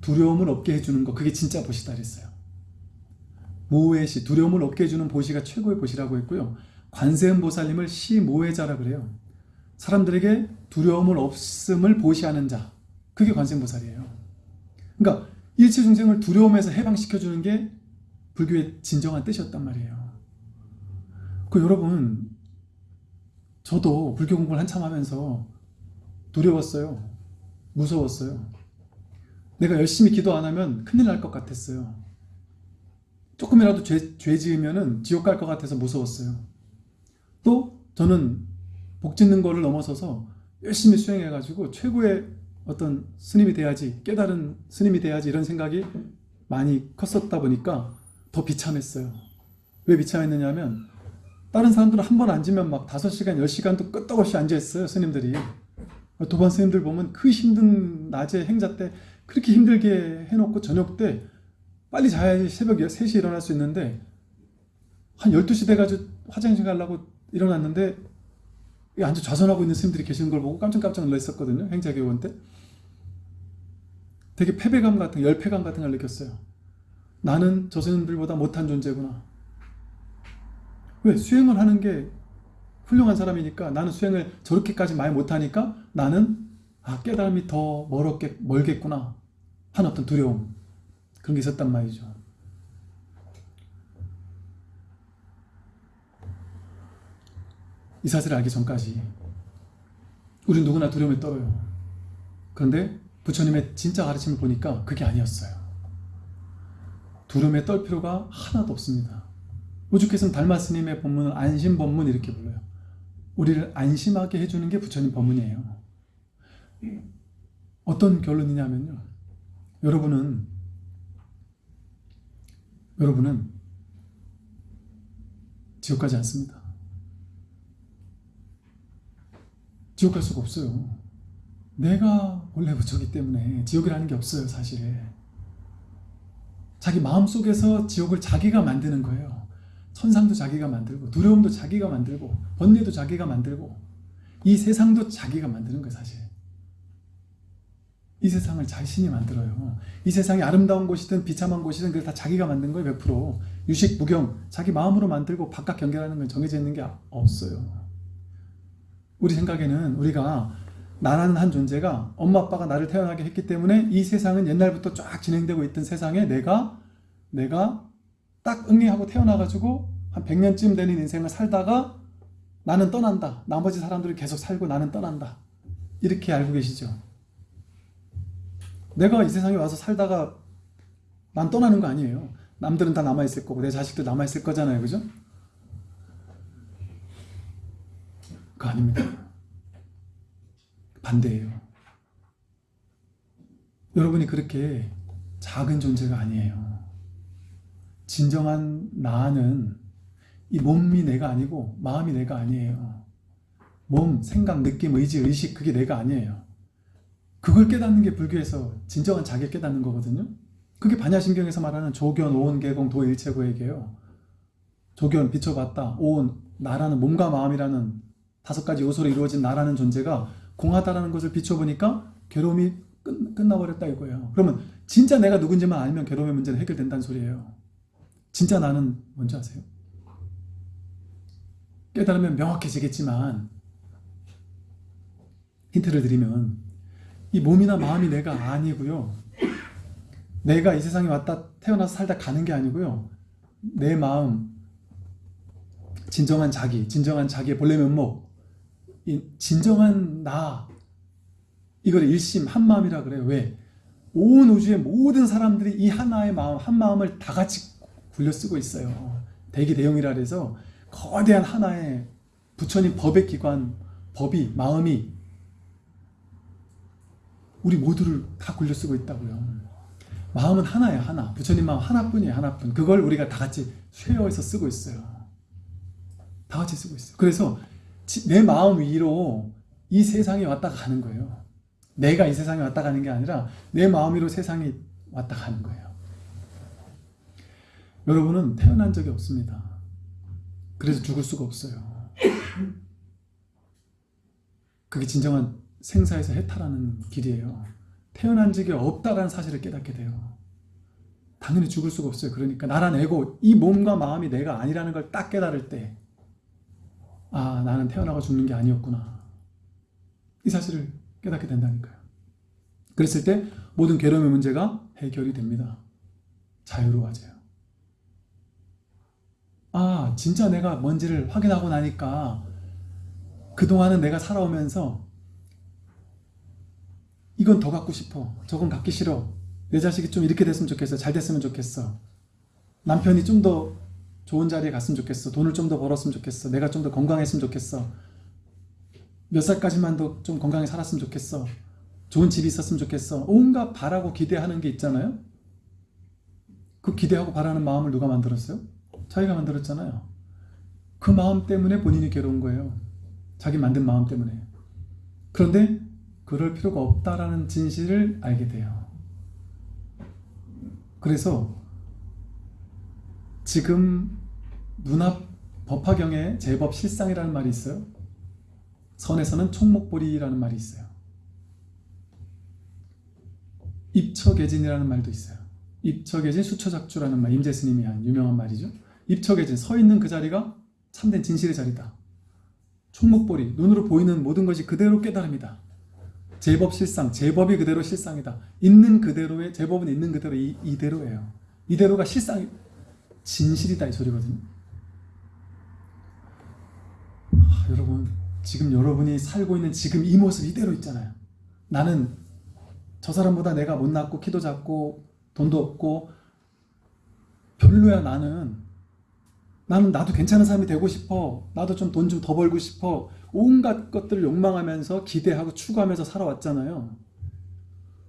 두려움을 없게 해주는 거 그게 진짜 보시다 그랬어요. 무외시, 두려움을 없게 해주는 보시가 최고의 보시라고 했고요. 관세음보살님을 시무외자라 그래요. 사람들에게 두려움을 없음을 보시하는 자 그게 관세음보살이에요. 그러니까 일체 중생을 두려움에서 해방시켜주는 게 불교의 진정한 뜻이었단 말이에요. 그 여러분 저도 불교 공부를 한참 하면서 두려웠어요. 무서웠어요. 내가 열심히 기도 안 하면 큰일 날 것 같았어요. 조금이라도 죄, 죄 지으면 지옥 갈 것 같아서 무서웠어요. 또 저는 복 짓는 거를 넘어서서 열심히 수행해가지고 최고의 어떤 스님이 돼야지 깨달은 스님이 돼야지 이런 생각이 많이 컸었다 보니까 더 비참했어요. 왜 비참했느냐면 다른 사람들은 한 번 앉으면 막 5시간, 10시간도 끄떡없이 앉아있어요, 스님들이. 도반 스님들 보면 그 힘든 낮에 행자 때 그렇게 힘들게 해놓고 저녁 때 빨리 자야지 새벽 3시에 일어날 수 있는데 한 12시 돼가지고 화장실 가려고 일어났는데 이 앉아 좌선하고 있는 스님들이 계시는 걸 보고 깜짝깜짝 놀랐었거든요, 행자교원 때. 되게 패배감 같은, 열패감 같은 걸 느꼈어요. 나는 저 스님들보다 못한 존재구나. 왜? 수행을 하는 게 훌륭한 사람이니까 나는 수행을 저렇게까지 많이 못하니까 나는 아 깨달음이 더 멀었겠, 멀겠구나 하는 어떤 두려움 그런 게 있었단 말이죠. 이 사실을 알기 전까지 우리 누구나 두려움에 떨어요. 그런데 부처님의 진짜 가르침을 보니까 그게 아니었어요. 두려움에 떨 필요가 하나도 없습니다. 우주께서는 달마 스님의 법문을 안심법문 이렇게 불러요. 우리를 안심하게 해주는 게 부처님 법문이에요. 어떤 결론이냐면요. 여러분은 여러분은 지옥 가지 않습니다. 지옥 갈 수가 없어요. 내가 원래 부처기 때문에 지옥이라는 게 없어요, 사실. 자기 마음속에서 지옥을 자기가 만드는 거예요. 천상도 자기가 만들고 두려움도 자기가 만들고 번뇌도 자기가 만들고 이 세상도 자기가 만드는 거예요 사실 이 세상을 자신이 만들어요 이 세상이 아름다운 곳이든 비참한 곳이든 그걸 다 자기가 만든 거예요 100% 유식, 무경 자기 마음으로 만들고 바깥 경계라는 건 정해져 있는 게 없어요 우리 생각에는 우리가 나라는 한 존재가 엄마 아빠가 나를 태어나게 했기 때문에 이 세상은 옛날부터 쫙 진행되고 있던 세상에 내가 내가 딱 응리하고 태어나가지고 한 100년쯤 되는 인생을 살다가 나는 떠난다. 나머지 사람들이 계속 살고 나는 떠난다. 이렇게 알고 계시죠? 내가 이 세상에 와서 살다가 난 떠나는 거 아니에요. 남들은 다 남아있을 거고 내 자식도 남아있을 거잖아요. 그죠? 그거 아닙니다. 반대예요. 여러분이 그렇게 작은 존재가 아니에요. 진정한 나는 이 몸이 내가 아니고 마음이 내가 아니에요. 몸, 생각, 느낌, 의지, 의식 그게 내가 아니에요. 그걸 깨닫는 게 불교에서 진정한 자기 깨닫는 거거든요. 그게 반야신경에서 말하는 조견, 오온, 개공, 도일체고에게요. 조견, 비춰봤다. 오온, 나라는 몸과 마음이라는 다섯 가지 요소로 이루어진 나라는 존재가 공하다라는 것을 비춰보니까 괴로움이 끝, 끝나버렸다 이거예요. 그러면 진짜 내가 누군지만 알면 괴로움의 문제는 해결된다는 소리예요. 진짜 나는 뭔지 아세요? 깨달으면 명확해지겠지만 힌트를 드리면 이 몸이나 마음이 내가 아니고요. 내가 이 세상에 왔다 태어나서 살다 가는 게 아니고요. 내 마음, 진정한 자기, 진정한 자기의 본래 면목, 이 진정한 나 이걸 일심 한 마음이라 그래요. 왜? 온 우주의 모든 사람들이 이 하나의 마음, 한 마음을 다 같이 굴려 쓰고 있어요. 대기 대용이라 그래서 거대한 하나의 부처님 법의 기관, 법이, 마음이 우리 모두를 다 굴려 쓰고 있다고요. 마음은 하나예요, 하나. 부처님 마음 하나뿐이에요, 하나뿐. 그걸 우리가 다 같이 쉐어해서 쓰고 있어요. 다 같이 쓰고 있어요. 그래서 지- 내 마음 위로 이 세상에 왔다 가는 거예요. 내가 이 세상에 왔다 가는 게 아니라 내 마음 위로 세상이 왔다 가는 거예요. 여러분은 태어난 적이 없습니다. 그래서 죽을 수가 없어요. 그게 진정한 생사에서 해탈하는 길이에요. 태어난 적이 없다라는 사실을 깨닫게 돼요. 당연히 죽을 수가 없어요. 그러니까 나란 에고, 이 몸과 마음이 내가 아니라는 걸 딱 깨달을 때, 아, 나는 태어나고 죽는 게 아니었구나. 이 사실을 깨닫게 된다니까요. 그랬을 때 모든 괴로움의 문제가 해결이 됩니다. 자유로워져요. 아, 진짜 내가 뭔지를 확인하고 나니까 그동안은 내가 살아오면서 이건 더 갖고 싶어. 저건 갖기 싫어. 내 자식이 좀 이렇게 됐으면 좋겠어. 잘 됐으면 좋겠어. 남편이 좀 더 좋은 자리에 갔으면 좋겠어. 돈을 좀 더 벌었으면 좋겠어. 내가 좀 더 건강했으면 좋겠어. 몇 살까지만 더 좀 건강히 살았으면 좋겠어. 좋은 집이 있었으면 좋겠어. 온갖 바라고 기대하는 게 있잖아요. 그 기대하고 바라는 마음을 누가 만들었어요? 자기가 만들었잖아요. 그 마음 때문에 본인이 괴로운 거예요. 자기 만든 마음 때문에. 그런데 그럴 필요가 없다라는 진실을 알게 돼요. 그래서 지금 눈앞 법화경에 제법 실상이라는 말이 있어요. 선에서는 총목보리라는 말이 있어요. 입처계진이라는 말도 있어요. 입처계진 수처작주라는 말, 임재스님이 한 유명한 말이죠. 입처계진, 서 있는 그 자리가 참된 진실의 자리다. 총목보리, 눈으로 보이는 모든 것이 그대로 깨달음이다. 제법 실상, 제법이 그대로 실상이다. 있는 그대로의 제법은 있는 그대로 이, 이대로예요. 이대로가 실상, 진실이다 이 소리거든요. 아, 여러분, 지금 여러분이 살고 있는 지금 이 모습 이대로 있잖아요. 나는 저 사람보다 내가 못났고 키도 작고 돈도 없고 별로야 나는. 나는 나도 괜찮은 사람이 되고 싶어. 나도 좀 돈 좀 더 벌고 싶어. 온갖 것들을 욕망하면서 기대하고 추구하면서 살아왔잖아요.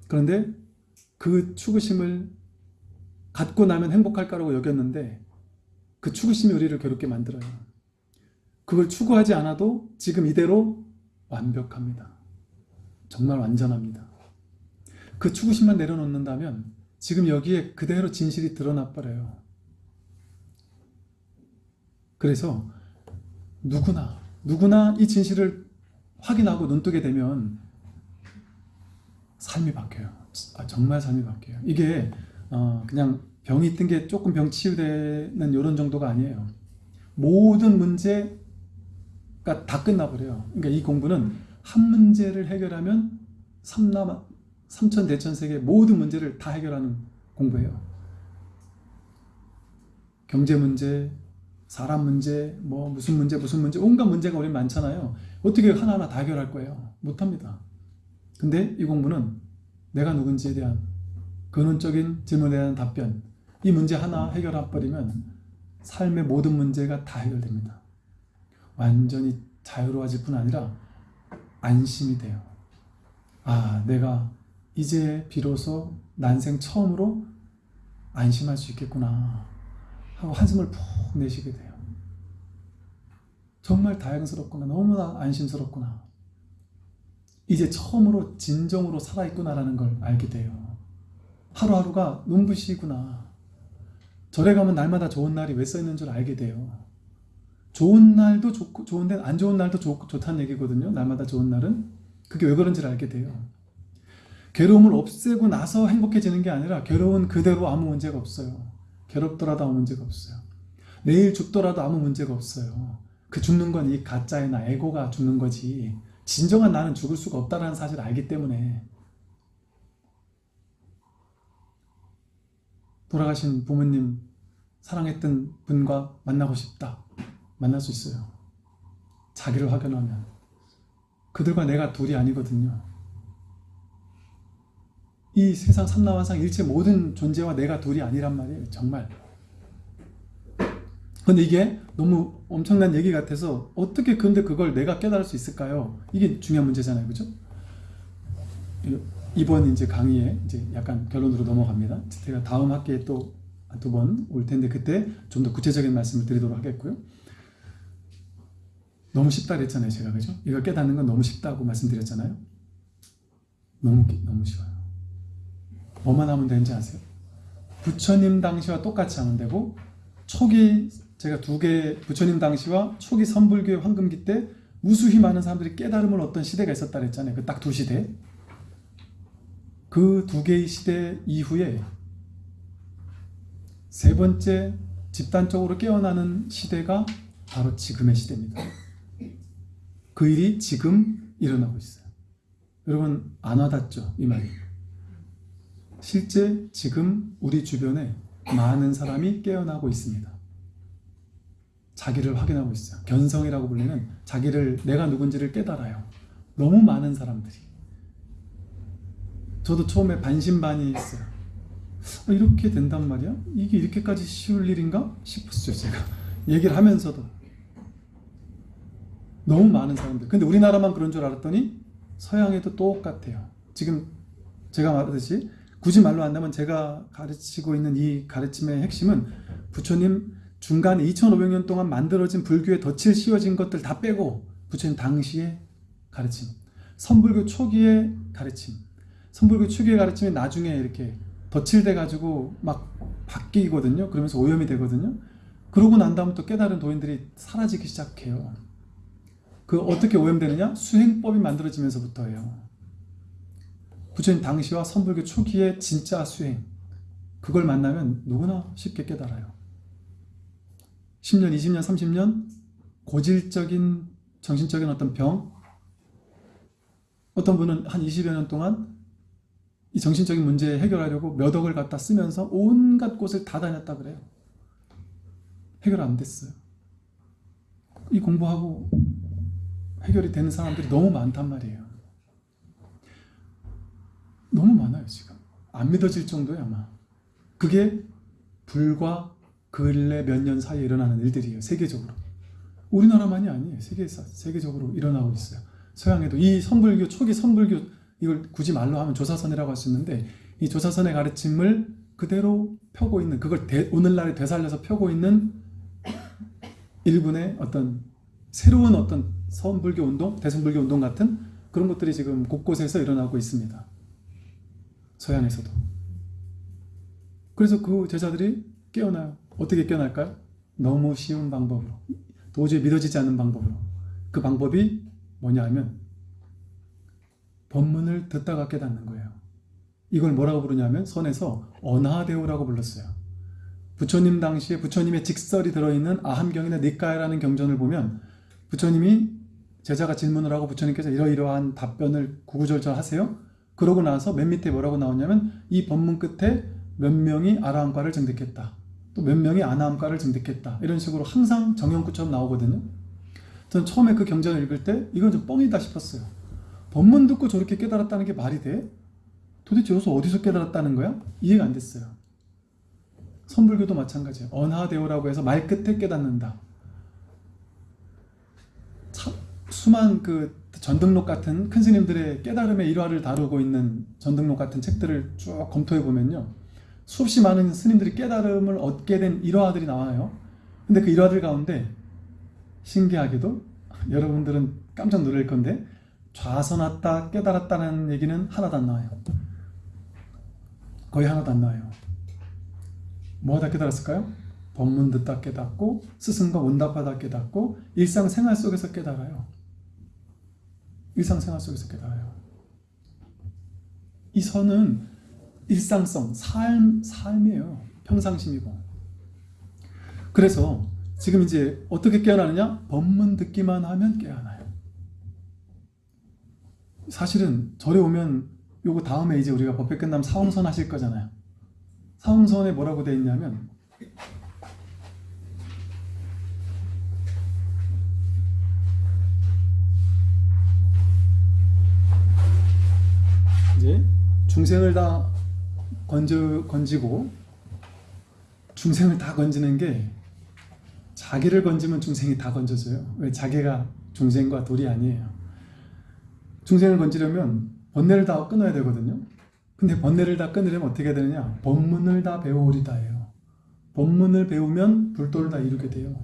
그런데 그 추구심을 갖고 나면 행복할 거라고 여겼는데 그 추구심이 우리를 괴롭게 만들어요 그걸 추구하지 않아도 지금 이대로 완벽합니다 정말 완전합니다 그 추구심만 내려놓는다면 지금 여기에 그대로 진실이 드러나 버려요. 그래서 누구나 누구나 이 진실을 확인하고 눈뜨게 되면 삶이 바뀌어요. 아, 정말 삶이 바뀌어요. 이게 어, 그냥 병이 뜬게 조금 병 치유되는 이런 정도가 아니에요. 모든 문제 가다 끝나버려요. 그러니까 이 공부는 한 문제를 해결하면 삼남 삼천 대천 세계 모든 문제를 다 해결하는 공부예요. 경제 문제, 사람 문제, 뭐 무슨 문제, 무슨 문제, 온갖 문제가 우리 많잖아요. 어떻게 하나하나 다 해결할 거예요? 못합니다. 근데 이 공부는 내가 누군지에 대한 근원적인 질문에 대한 답변, 이 문제 하나 해결해버리면 삶의 모든 문제가 다 해결됩니다. 완전히 자유로워질 뿐 아니라 안심이 돼요. 아, 내가 이제 비로소 난생 처음으로 안심할 수 있겠구나 하고 한숨을 푹 내쉬게 돼요. 정말 다행스럽구나. 너무나 안심스럽구나. 이제 처음으로 진정으로 살아있구나라는 걸 알게 돼요. 하루하루가 눈부시구나. 절에 가면 날마다 좋은 날이 왜 써있는 줄 알게 돼요. 좋은 날도 좋고 좋은데 안 좋은 날도 좋, 좋다는 얘기거든요. 날마다 좋은 날은. 그게 왜 그런지를 알게 돼요. 괴로움을 없애고 나서 행복해지는 게 아니라 괴로운 그대로 아무 문제가 없어요. 괴롭더라도 아무 문제가 없어요. 내일 죽더라도 아무 문제가 없어요. 그 죽는 건 이 가짜의 나, 에고가 죽는 거지. 진정한 나는 죽을 수가 없다는 사실을 알기 때문에 돌아가신 부모님 사랑했던 분과 만나고 싶다. 만날 수 있어요. 자기를 확연하면. 그들과 내가 둘이 아니거든요. 이 세상 삼라만상 일체 모든 존재와 내가 둘이 아니란 말이에요. 정말. 근데 이게 너무 엄청난 얘기 같아서 어떻게 근데 그걸 내가 깨달을 수 있을까요? 이게 중요한 문제잖아요. 그죠? 이번 이제 강의에 이제 약간 결론으로 넘어갑니다. 제가 다음 학기에 또 두 번 올 텐데 그때 좀 더 구체적인 말씀을 드리도록 하겠고요. 너무 쉽다 그랬잖아요. 제가 그죠? 이걸 깨닫는 건 너무 쉽다고 말씀드렸잖아요. 너무 너무 쉬워요. 뭐만 하면 되는지 아세요? 부처님 당시와 똑같이 하면 되고 초기 제가 두 개 부처님 당시와 초기 선불교의 황금기 때 무수히 많은 사람들이 깨달음을 얻던 시대가 있었다 그랬잖아요. 그 딱 두 시대. 그 두 개의 시대 이후에 세 번째 집단적으로 깨어나는 시대가 바로 지금의 시대입니다. 그 일이 지금 일어나고 있어요. 여러분 안 와닿죠? 이 말이. 실제 지금 우리 주변에 많은 사람이 깨어나고 있습니다. 자기를 확인하고 있어요. 견성이라고 불리는 자기를 내가 누군지를 깨달아요. 너무 많은 사람들이. 저도 처음에 반신반의했어요. 어, 이렇게 된단 말이야? 이게 이렇게까지 쉬울 일인가? 싶었어요, 제가. 얘기를 하면서도. 너무 많은 사람들. 근데 우리나라만 그런 줄 알았더니 서양에도 똑같아요. 지금 제가 말하듯이 굳이 말로 한다면 제가 가르치고 있는 이 가르침의 핵심은 부처님 중간에 2500년 동안 만들어진 불교에 덫을 씌워진 것들 다 빼고 부처님 당시의 가르침, 선불교 초기의 가르침, 선불교 초기의 가르침이 나중에 이렇게 덧칠돼 가지고 막 바뀌거든요. 그러면서 오염이 되거든요. 그러고 난 다음 또 깨달은 도인들이 사라지기 시작해요. 그 어떻게 오염되느냐? 수행법이 만들어지면서부터예요. 부처님 당시와 선불교 초기의 진짜 수행 그걸 만나면 누구나 쉽게 깨달아요. 10년, 20년, 30년 고질적인 정신적인 어떤 병 어떤 분은 한 20여 년 동안 이 정신적인 문제 해결하려고 몇 억을 갖다 쓰면서 온갖 곳을 다 다녔다 그래요. 해결 안 됐어요. 이 공부하고 해결이 되는 사람들이 너무 많단 말이에요. 너무 많아요, 지금. 안 믿어질 정도예요, 아마. 그게 불과 근래 몇 년 사이에 일어나는 일들이에요, 세계적으로. 우리나라만이 아니에요. 세계, 세계적으로 일어나고 있어요. 서양에도 이 선불교, 초기 선불교, 이걸 굳이 말로 하면 조사선이라고 할 수 있는데, 이 조사선의 가르침을 그대로 펴고 있는, 그걸 대, 오늘날에 되살려서 펴고 있는 일군의 어떤 새로운 어떤 선불교 운동, 대승불교 운동 같은 그런 것들이 지금 곳곳에서 일어나고 있습니다. 서양에서도. 그래서 그 제자들이 깨어나요. 어떻게 깨어날까요? 너무 쉬운 방법으로. 도저히 믿어지지 않는 방법으로. 그 방법이 뭐냐 하면 법문을 듣다가 깨닫는 거예요. 이걸 뭐라고 부르냐면 선에서 언하대오라고 불렀어요. 부처님 당시에 부처님의 직설이 들어있는 아함경이나 니까야라는 경전을 보면 부처님이 제자가 질문을 하고 부처님께서 이러이러한 답변을 구구절절 하세요. 그러고 나서 맨 밑에 뭐라고 나오냐면 이 법문 끝에 몇 명이 아라함과를 증득했다. 또 몇 명이 아나함과를 증득했다. 이런 식으로 항상 정형구처럼 나오거든요. 저는 처음에 그 경전을 읽을 때 이건 좀 뻥이다 싶었어요. 법문 듣고 저렇게 깨달았다는 게 말이 돼? 도대체 여기서 어디서 깨달았다는 거야? 이해가 안 됐어요. 선불교도 마찬가지예요. 언하대오라고 해서 말 끝에 깨닫는다. 참, 수많은 그 전등록 같은 큰 스님들의 깨달음의 일화를 다루고 있는 전등록 같은 책들을 쭉 검토해 보면요. 수없이 많은 스님들이 깨달음을 얻게 된 일화들이 나와요. 근데 그 일화들 가운데 신기하게도 여러분들은 깜짝 놀랄 건데 좌선왔다 깨달았다는 얘기는 하나도 안 나와요. 거의 하나도 안 나와요. 뭐 하다 깨달았을까요? 법문 듣다 깨닫고 스승과 원답하다 깨닫고 일상생활 속에서 깨달아요. 일상생활 속에서 깨달아요. 이 선은 일상성, 삶, 삶이에요. 평상심이고. 그래서 지금 이제 어떻게 깨어나느냐? 법문 듣기만 하면 깨어나요. 사실은 절에 오면 요거 다음에 이제 우리가 법회 끝나면 사홍선 하실 거잖아요. 사홍선에 뭐라고 돼 있냐면 이제 중생을 다 건져 건지고 중생을 다 건지는 게 자기를 건지면 중생이 다 건져져요. 왜 자기가 중생과 돌이 아니에요. 중생을 건지려면 번뇌를 다 끊어야 되거든요. 근데 번뇌를 다 끊으려면 어떻게 되느냐? 법문을 다 배우리다예요. 법문을 배우면 불도를 다 이루게 돼요.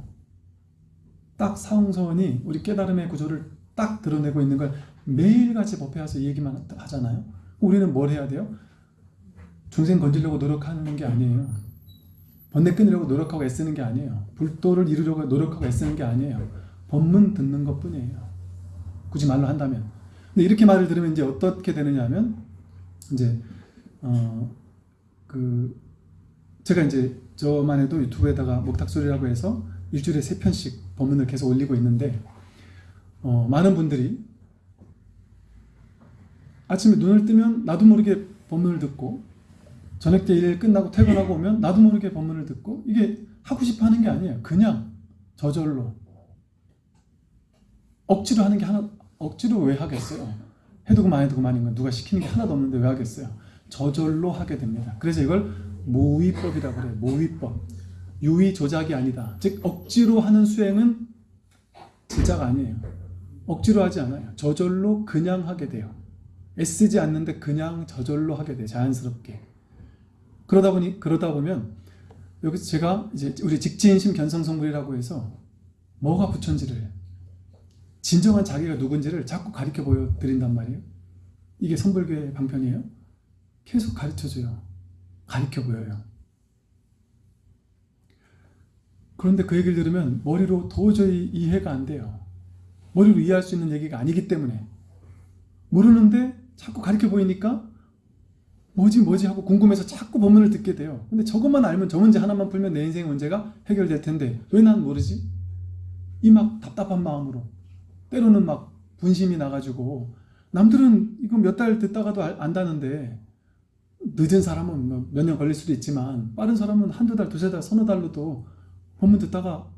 딱 사홍서원이 우리 깨달음의 구조를 딱 드러내고 있는 걸 매일같이 법회 와서 이 얘기만 하잖아요. 우리는 뭘 해야 돼요? 중생 건지려고 노력하는 게 아니에요. 번뇌 끊으려고 노력하고 애쓰는 게 아니에요. 불도를 이루려고 노력하고 애쓰는 게 아니에요. 법문 듣는 것 뿐이에요. 굳이 말로 한다면. 근데 이렇게 말을 들으면 이제 어떻게 되느냐 하면 이제 어 그 제가 이제 저만 해도 유튜브에다가 목탁소리라고 해서 일주일에 세 편씩 법문을 계속 올리고 있는데 어 많은 분들이 아침에 눈을 뜨면 나도 모르게 법문을 듣고 저녁 때 일 끝나고 퇴근하고 오면 나도 모르게 법문을 듣고 이게 하고 싶어 하는 게 아니에요. 그냥 저절로 억지로 하는 게 하나 억지로 왜 하겠어요? 해도 그만 해도 그만인 건 누가 시키는 게 하나도 없는데 왜 하겠어요? 저절로 하게 됩니다. 그래서 이걸 모의법이라고 그래요. 모의법. 유의 조작이 아니다. 즉 억지로 하는 수행은 진짜가 아니에요. 억지로 하지 않아요. 저절로 그냥 하게 돼요. 애쓰지 않는데 그냥 저절로 하게 돼요. 자연스럽게. 그러다 보니 그러다 보면 여기서 제가 이제 우리 직진심 견성성불이라고 해서 뭐가 부처인지를 진정한 자기가 누군지를 자꾸 가르쳐 보여 드린단 말이에요. 이게 선불교의 방편이에요. 계속 가르쳐줘요. 가르쳐 보여요. 그런데 그 얘기를 들으면 머리로 도저히 이해가 안 돼요. 머리로 이해할 수 있는 얘기가 아니기 때문에 모르는데 자꾸 가르쳐 보이니까 뭐지 뭐지 하고 궁금해서 자꾸 법문을 듣게 돼요. 근데 저것만 알면 저 문제 하나만 풀면 내 인생의 문제가 해결될 텐데 왜 난 모르지? 이 막 답답한 마음으로 때로는 막 분심이 나가지고 남들은 이거 몇 달 듣다가도 알- 안다는데 늦은 사람은 뭐몇년 걸릴 수도 있지만 빠른 사람은 한두 달, 두세 달, 서너 달로도 법문 듣다가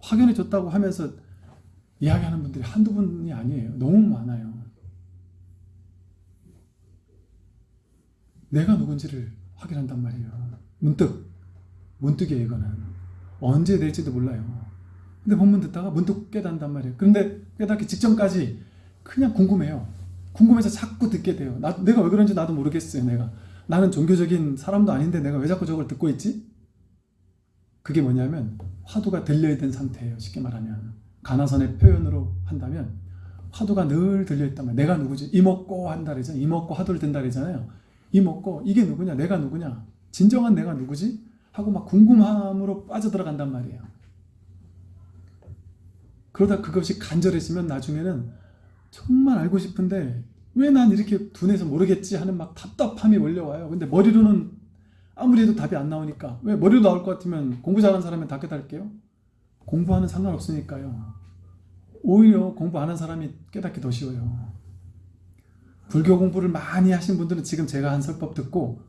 확연해 졌다고 하면서 이야기하는 분들이 한두 분이 아니에요. 너무 많아요. 내가 누군지를 확인한단 말이에요. 문득, 문득이에요, 이거는. 언제 될지도 몰라요. 근데 법문 듣다가 문득 깨닫는단 말이에요. 그런데 깨닫기 직전까지 그냥 궁금해요. 궁금해서 자꾸 듣게 돼요. 나, 내가 왜 그런지 나도 모르겠어요, 내가. 나는 종교적인 사람도 아닌데 내가 왜 자꾸 저걸 듣고 있지? 그게 뭐냐면 화두가 들려있던 상태예요. 쉽게 말하면. 가나선의 표현으로 한다면 화두가 늘 들려있단 말이에요. 내가 누구지? 이먹고 한다 그러잖아요. 이먹고 화두를 든다 그러잖아요. 이먹고 이게 누구냐? 내가 누구냐? 진정한 내가 누구지? 하고 막 궁금함으로 빠져들어간단 말이에요. 그러다 그것이 간절해지면 나중에는 정말 알고 싶은데 왜 난 이렇게 둔해서 모르겠지 하는 막 답답함이 몰려와요. 근데 머리로는 아무리 해도 답이 안 나오니까 왜 머리로 나올 것 같으면 공부 잘하는 사람은 다 깨달을게요? 공부하는 상관없으니까요. 오히려 공부 안 한 사람이 깨닫기 더 쉬워요. 불교 공부를 많이 하신 분들은 지금 제가 한 설법 듣고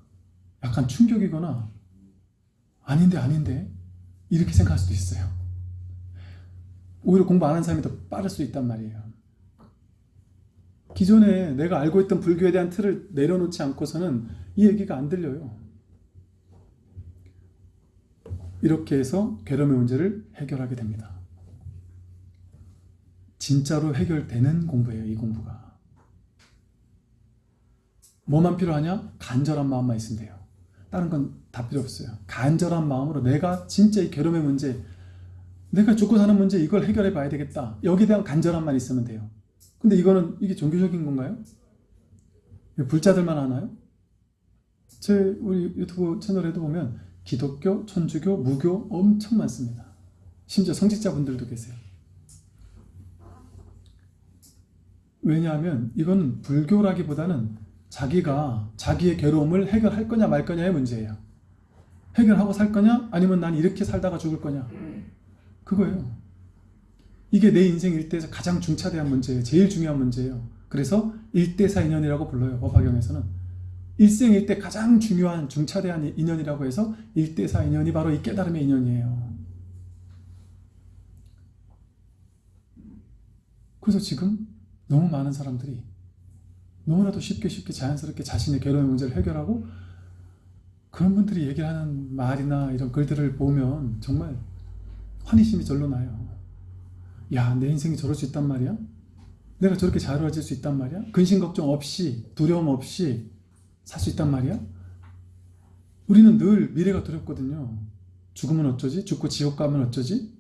약간 충격이거나 아닌데 아닌데 이렇게 생각할 수도 있어요. 오히려 공부 안 한 사람이 더 빠를 수 있단 말이에요. 기존에 내가 알고 있던 불교에 대한 틀을 내려놓지 않고서는 이 얘기가 안 들려요. 이렇게 해서 괴로움의 문제를 해결하게 됩니다. 진짜로 해결되는 공부예요, 이 공부가. 뭐만 필요하냐? 간절한 마음만 있으면 돼요. 다른 건 다 필요 없어요. 간절한 마음으로 내가 진짜 이 괴로움의 문제, 내가 죽고 사는 문제 이걸 해결해 봐야 되겠다. 여기에 대한 간절함만 있으면 돼요. 근데 이거는 이게 종교적인 건가요? 불자들만 하나요? 제 우리 유튜브 채널에도 보면 기독교, 천주교, 무교 엄청 많습니다. 심지어 성직자분들도 계세요. 왜냐하면 이건 불교라기보다는 자기가 자기의 괴로움을 해결할 거냐 말 거냐의 문제예요. 해결하고 살 거냐 아니면 난 이렇게 살다가 죽을 거냐 그거예요. 이게 내 인생 일대에서 가장 중차대한 문제예요. 제일 중요한 문제예요. 그래서 일대사 인연이라고 불러요. 법화경에서는 일생 일 대 가장 중요한 중차대한 인연이라고 해서 일대사 인연이 바로 이 깨달음의 인연이에요. 그래서 지금 너무 많은 사람들이 너무나도 쉽게 쉽게 자연스럽게 자신의 괴로움의 문제를 해결하고 그런 분들이 얘기를 하는 말이나 이런 글들을 보면 정말 환희심이 절로 나요. 야, 내 인생이 저럴 수 있단 말이야? 내가 저렇게 자유로워질 수 있단 말이야? 근심 걱정 없이, 두려움 없이 살 수 있단 말이야? 우리는 늘 미래가 두렵거든요. 죽으면 어쩌지? 죽고 지옥 가면 어쩌지?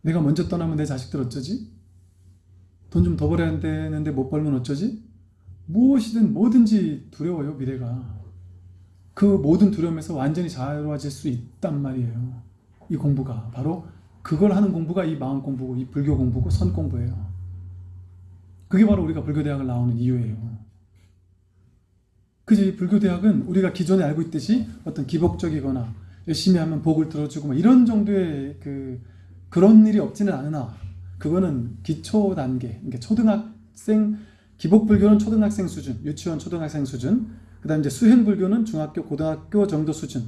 내가 먼저 떠나면 내 자식들 어쩌지? 돈 좀 더 벌어야 되는데 못 벌면 어쩌지? 무엇이든 뭐든지 두려워요, 미래가. 그 모든 두려움에서 완전히 자유로워질 수 있단 말이에요. 이 공부가. 바로 그걸 하는 공부가 이 마음 공부고, 이 불교 공부고, 선 공부예요. 그게 바로 우리가 불교대학을 나오는 이유예요. 그지 이 불교 대학은 우리가 기존에 알고 있듯이 어떤 기복적이거나 열심히 하면 복을 들어주고 뭐 이런 정도의 그 그런 일이 없지는 않으나 그거는 기초 단계, 그러니까 초등학생 기복 불교는 초등학생 수준, 유치원 초등학생 수준, 그 다음 이제 수행 불교는 중학교 고등학교 정도 수준.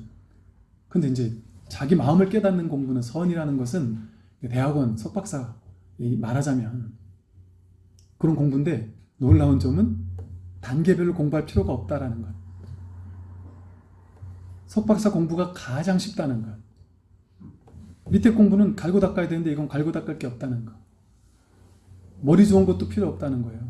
근데 이제 자기 마음을 깨닫는 공부는 선이라는 것은 대학원 석박사 말하자면 그런 공부인데 놀라운 점은 단계별로 공부할 필요가 없다라는 것. 석박사 공부가 가장 쉽다는 것. 밑에 공부는 갈고 닦아야 되는데 이건 갈고 닦을 게 없다는 것. 머리 좋은 것도 필요 없다는 거예요.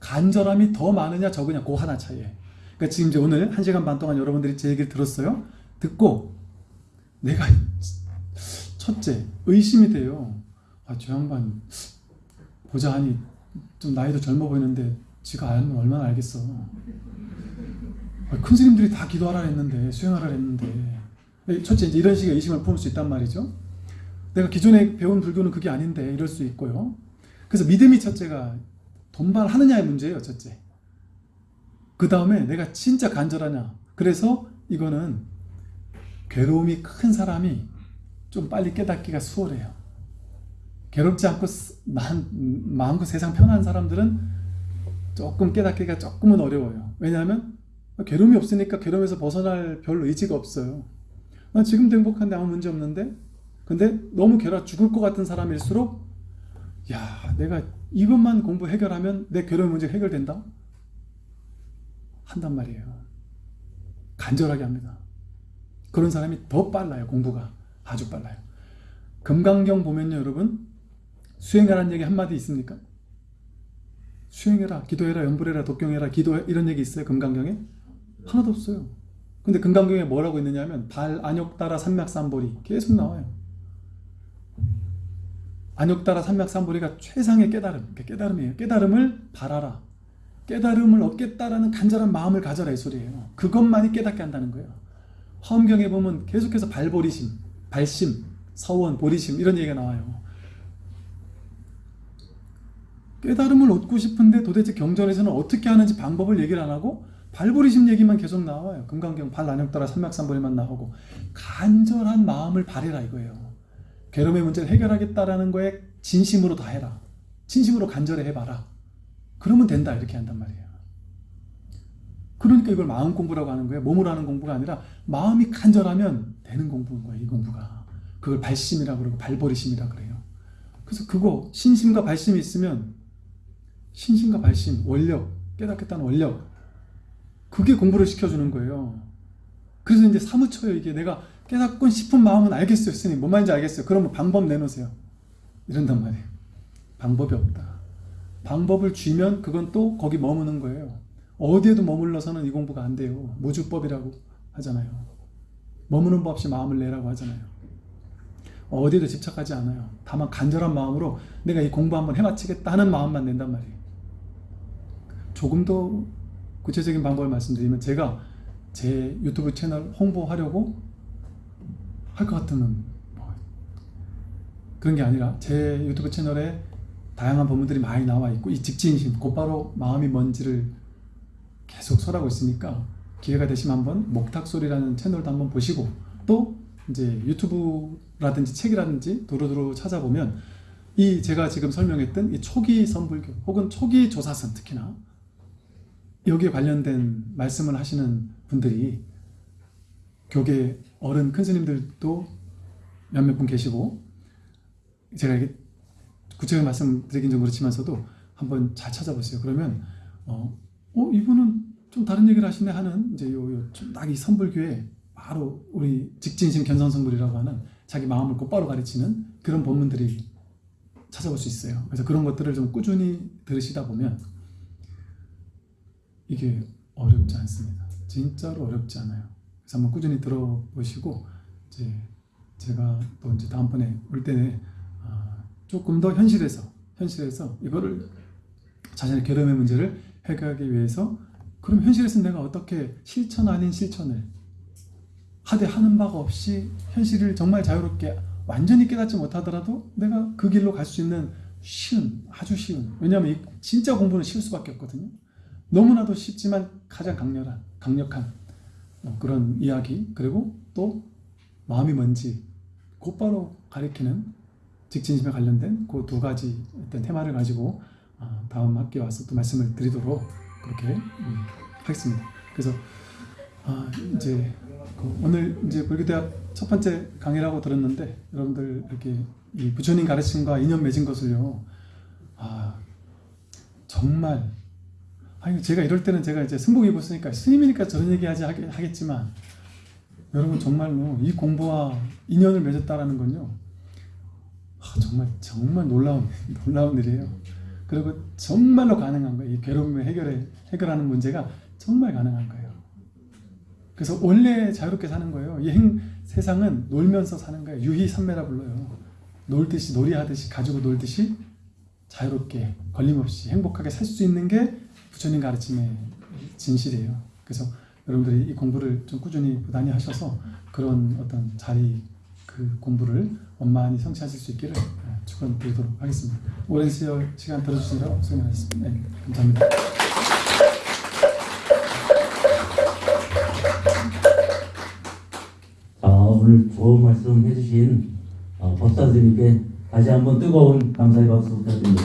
간절함이 더 많으냐 적으냐 그 하나 차이에. 그러니까 지금 이제 오늘 한 시간 반 동안 여러분들이 제 얘기를 들었어요. 듣고 내가 첫째 의심이 돼요. 아, 저 양반 보자 하니 좀 나이도 젊어 보이는데 지가 알면 얼마나 알겠어. 아, 큰 스님들이 다 기도하라 했는데 수행하라 했는데 첫째 이제 이런 식의 의심을 품을 수 있단 말이죠. 내가 기존에 배운 불교는 그게 아닌데 이럴 수 있고요. 그래서 믿음이 첫째가 돈발하느냐의 문제예요. 첫째. 그 다음에 내가 진짜 간절하냐. 그래서 이거는 괴로움이 큰 사람이 좀 빨리 깨닫기가 수월해요. 괴롭지 않고 마음껏 세상 편한 사람들은 조금 깨닫기가 조금은 어려워요. 왜냐하면 괴로움이 없으니까 괴로움에서 벗어날 별 의지가 없어요. 나 지금도 행복한데 아무 문제 없는데 근데 너무 괴롭 죽을 것 같은 사람일수록 야 내가 이것만 공부 해결하면 내 괴로움 문제 해결된다? 한단 말이에요. 간절하게 합니다. 그런 사람이 더 빨라요. 공부가 아주 빨라요. 금강경 보면요 여러분 수행하라는 얘기 한마디 있습니까? 수행해라, 기도해라, 연불해라, 독경해라, 기도해 이런 얘기 있어요 금강경에? 하나도 없어요. 근데 금강경에 뭐라고 있느냐 하면 발, 안욕 따라 삼맥삼보리 계속 나와요. 안욕 따라 삼맥삼보리가 최상의 깨달음, 깨달음이에요. 깨달음을 바라라. 깨달음을 얻겠다라는 간절한 마음을 가져라 이 소리예요. 그것만이 깨닫게 한다는 거예요. 화엄경에 보면 계속해서 발보리심, 발심, 서원, 보리심 이런 얘기가 나와요. 깨달음을 얻고 싶은데 도대체 경전에서는 어떻게 하는지 방법을 얘기를 안 하고 발보리심 얘기만 계속 나와요. 금강경 발난역 따라 삼맥삼보리만 나오고 간절한 마음을 바래라 이거예요. 괴로움의 문제를 해결하겠다라는 거에 진심으로 다 해라. 진심으로 간절히 해봐라. 그러면 된다 이렇게 한단 말이에요. 그러니까 이걸 마음 공부라고 하는 거예요. 몸으로 하는 공부가 아니라 마음이 간절하면 되는 공부인 거예요. 이 공부가. 그걸 발심이라고 그러고 발버리심이라고 그래요. 그래서 그거 신심과 발심이 있으면 신심과 발심, 원력, 깨닫겠다는 원력 그게 공부를 시켜주는 거예요. 그래서 이제 사무쳐요. 이게 내가 깨닫고 싶은 마음은 알겠어요. 스님. 뭔 말인지 알겠어요. 그러면 방법 내놓으세요. 이런단 말이에요. 방법이 없다. 방법을 쥐면 그건 또 거기 머무는 거예요. 어디에도 머물러서는 이 공부가 안 돼요. 무주법이라고 하잖아요. 머무는 법 없이 마음을 내라고 하잖아요. 어디에도 집착하지 않아요. 다만 간절한 마음으로 내가 이 공부 한번 해마치겠다 하는 마음만 낸단 말이에요. 조금 더 구체적인 방법을 말씀드리면 제가 제 유튜브 채널 홍보하려고 할 것 같으면 뭐 그런 게 아니라 제 유튜브 채널에 다양한 법문들이 많이 나와 있고 이 직진심 곧바로 마음이 뭔지를 계속 설하고 있으니까 기회가 되시면 한번 목탁소리라는 채널도 한번 보시고 또 이제 유튜브라든지 책이라든지 두루두루 찾아보면 이 제가 지금 설명했던 이 초기 선불교 혹은 초기 조사선 특히나 여기에 관련된 말씀을 하시는 분들이 교계 어른 큰 스님들도 몇몇 분 계시고 제가 이게 구체적인 말씀 드리긴 좀 그렇지만서도 한번 잘 찾아보세요. 그러면 어, 어 이분은 좀 다른 얘기를 하시네 하는 이제 요딱이 선불교에 바로 우리 직진심 견성성불이라고 하는 자기 마음을 곧바로 가르치는 그런 본문들이 찾아볼 수 있어요. 그래서 그런 것들을 좀 꾸준히 들으시다 보면 이게 어렵지 않습니다. 진짜로 어렵지 않아요. 그래서 한번 꾸준히 들어보시고 이제 제가 또 이제 다음번에 올 때는 아, 조금 더 현실에서 현실에서 이거를 자신의 결함의 문제를 해결하기 위해서 그럼 현실에서 내가 어떻게 실천 아닌 실천을 하되 하는 바가 없이 현실을 정말 자유롭게 완전히 깨닫지 못하더라도 내가 그 길로 갈 수 있는 쉬운 아주 쉬운 왜냐하면 이 진짜 공부는 쉬울 수밖에 없거든요 너무나도 쉽지만 가장 강렬한 강력한 어, 그런 이야기 그리고 또 마음이 뭔지 곧바로 가리키는 직진심에 관련된 그 두 가지 어떤 테마를 가지고 어, 다음 학기에 와서 또 말씀을 드리도록 그렇게 음, 하겠습니다. 그래서 아, 이제 그 오늘 이제 불교대학 첫 번째 강의라고 들었는데 여러분들 이렇게 이 부처님 가르침과 인연 맺은 것을요. 아 정말 아니 제가 이럴 때는 제가 이제 승복 입었으니까 스님이니까 저런 얘기하지 하겠- 하겠지만 여러분 정말로 이 공부와 인연을 맺었다라는 건요. 아, 정말 정말 놀라운 놀라운 일이에요. 그리고 정말로 가능한 거예요. 이 괴로움을 해결해 해결하는 문제가 정말 가능한 거예요. 그래서 원래 자유롭게 사는 거예요. 이 행, 세상은 놀면서 사는 거예요. 유희산매라 불러요. 놀듯이 놀이하듯이 가지고 놀듯이 자유롭게 걸림없이 행복하게 살 수 있는 게 부처님 가르침의 진실이에요. 그래서 여러분들이 이 공부를 좀 꾸준히 부단히 하셔서 그런 어떤 자리 그 공부를 원만히 성취하실 수 있기를 예, 축원드리도록 하겠습니다. 오랜 시간 들어주시느라고 수고하셨습니다. 네, 감사합니다. 부탁드립니다.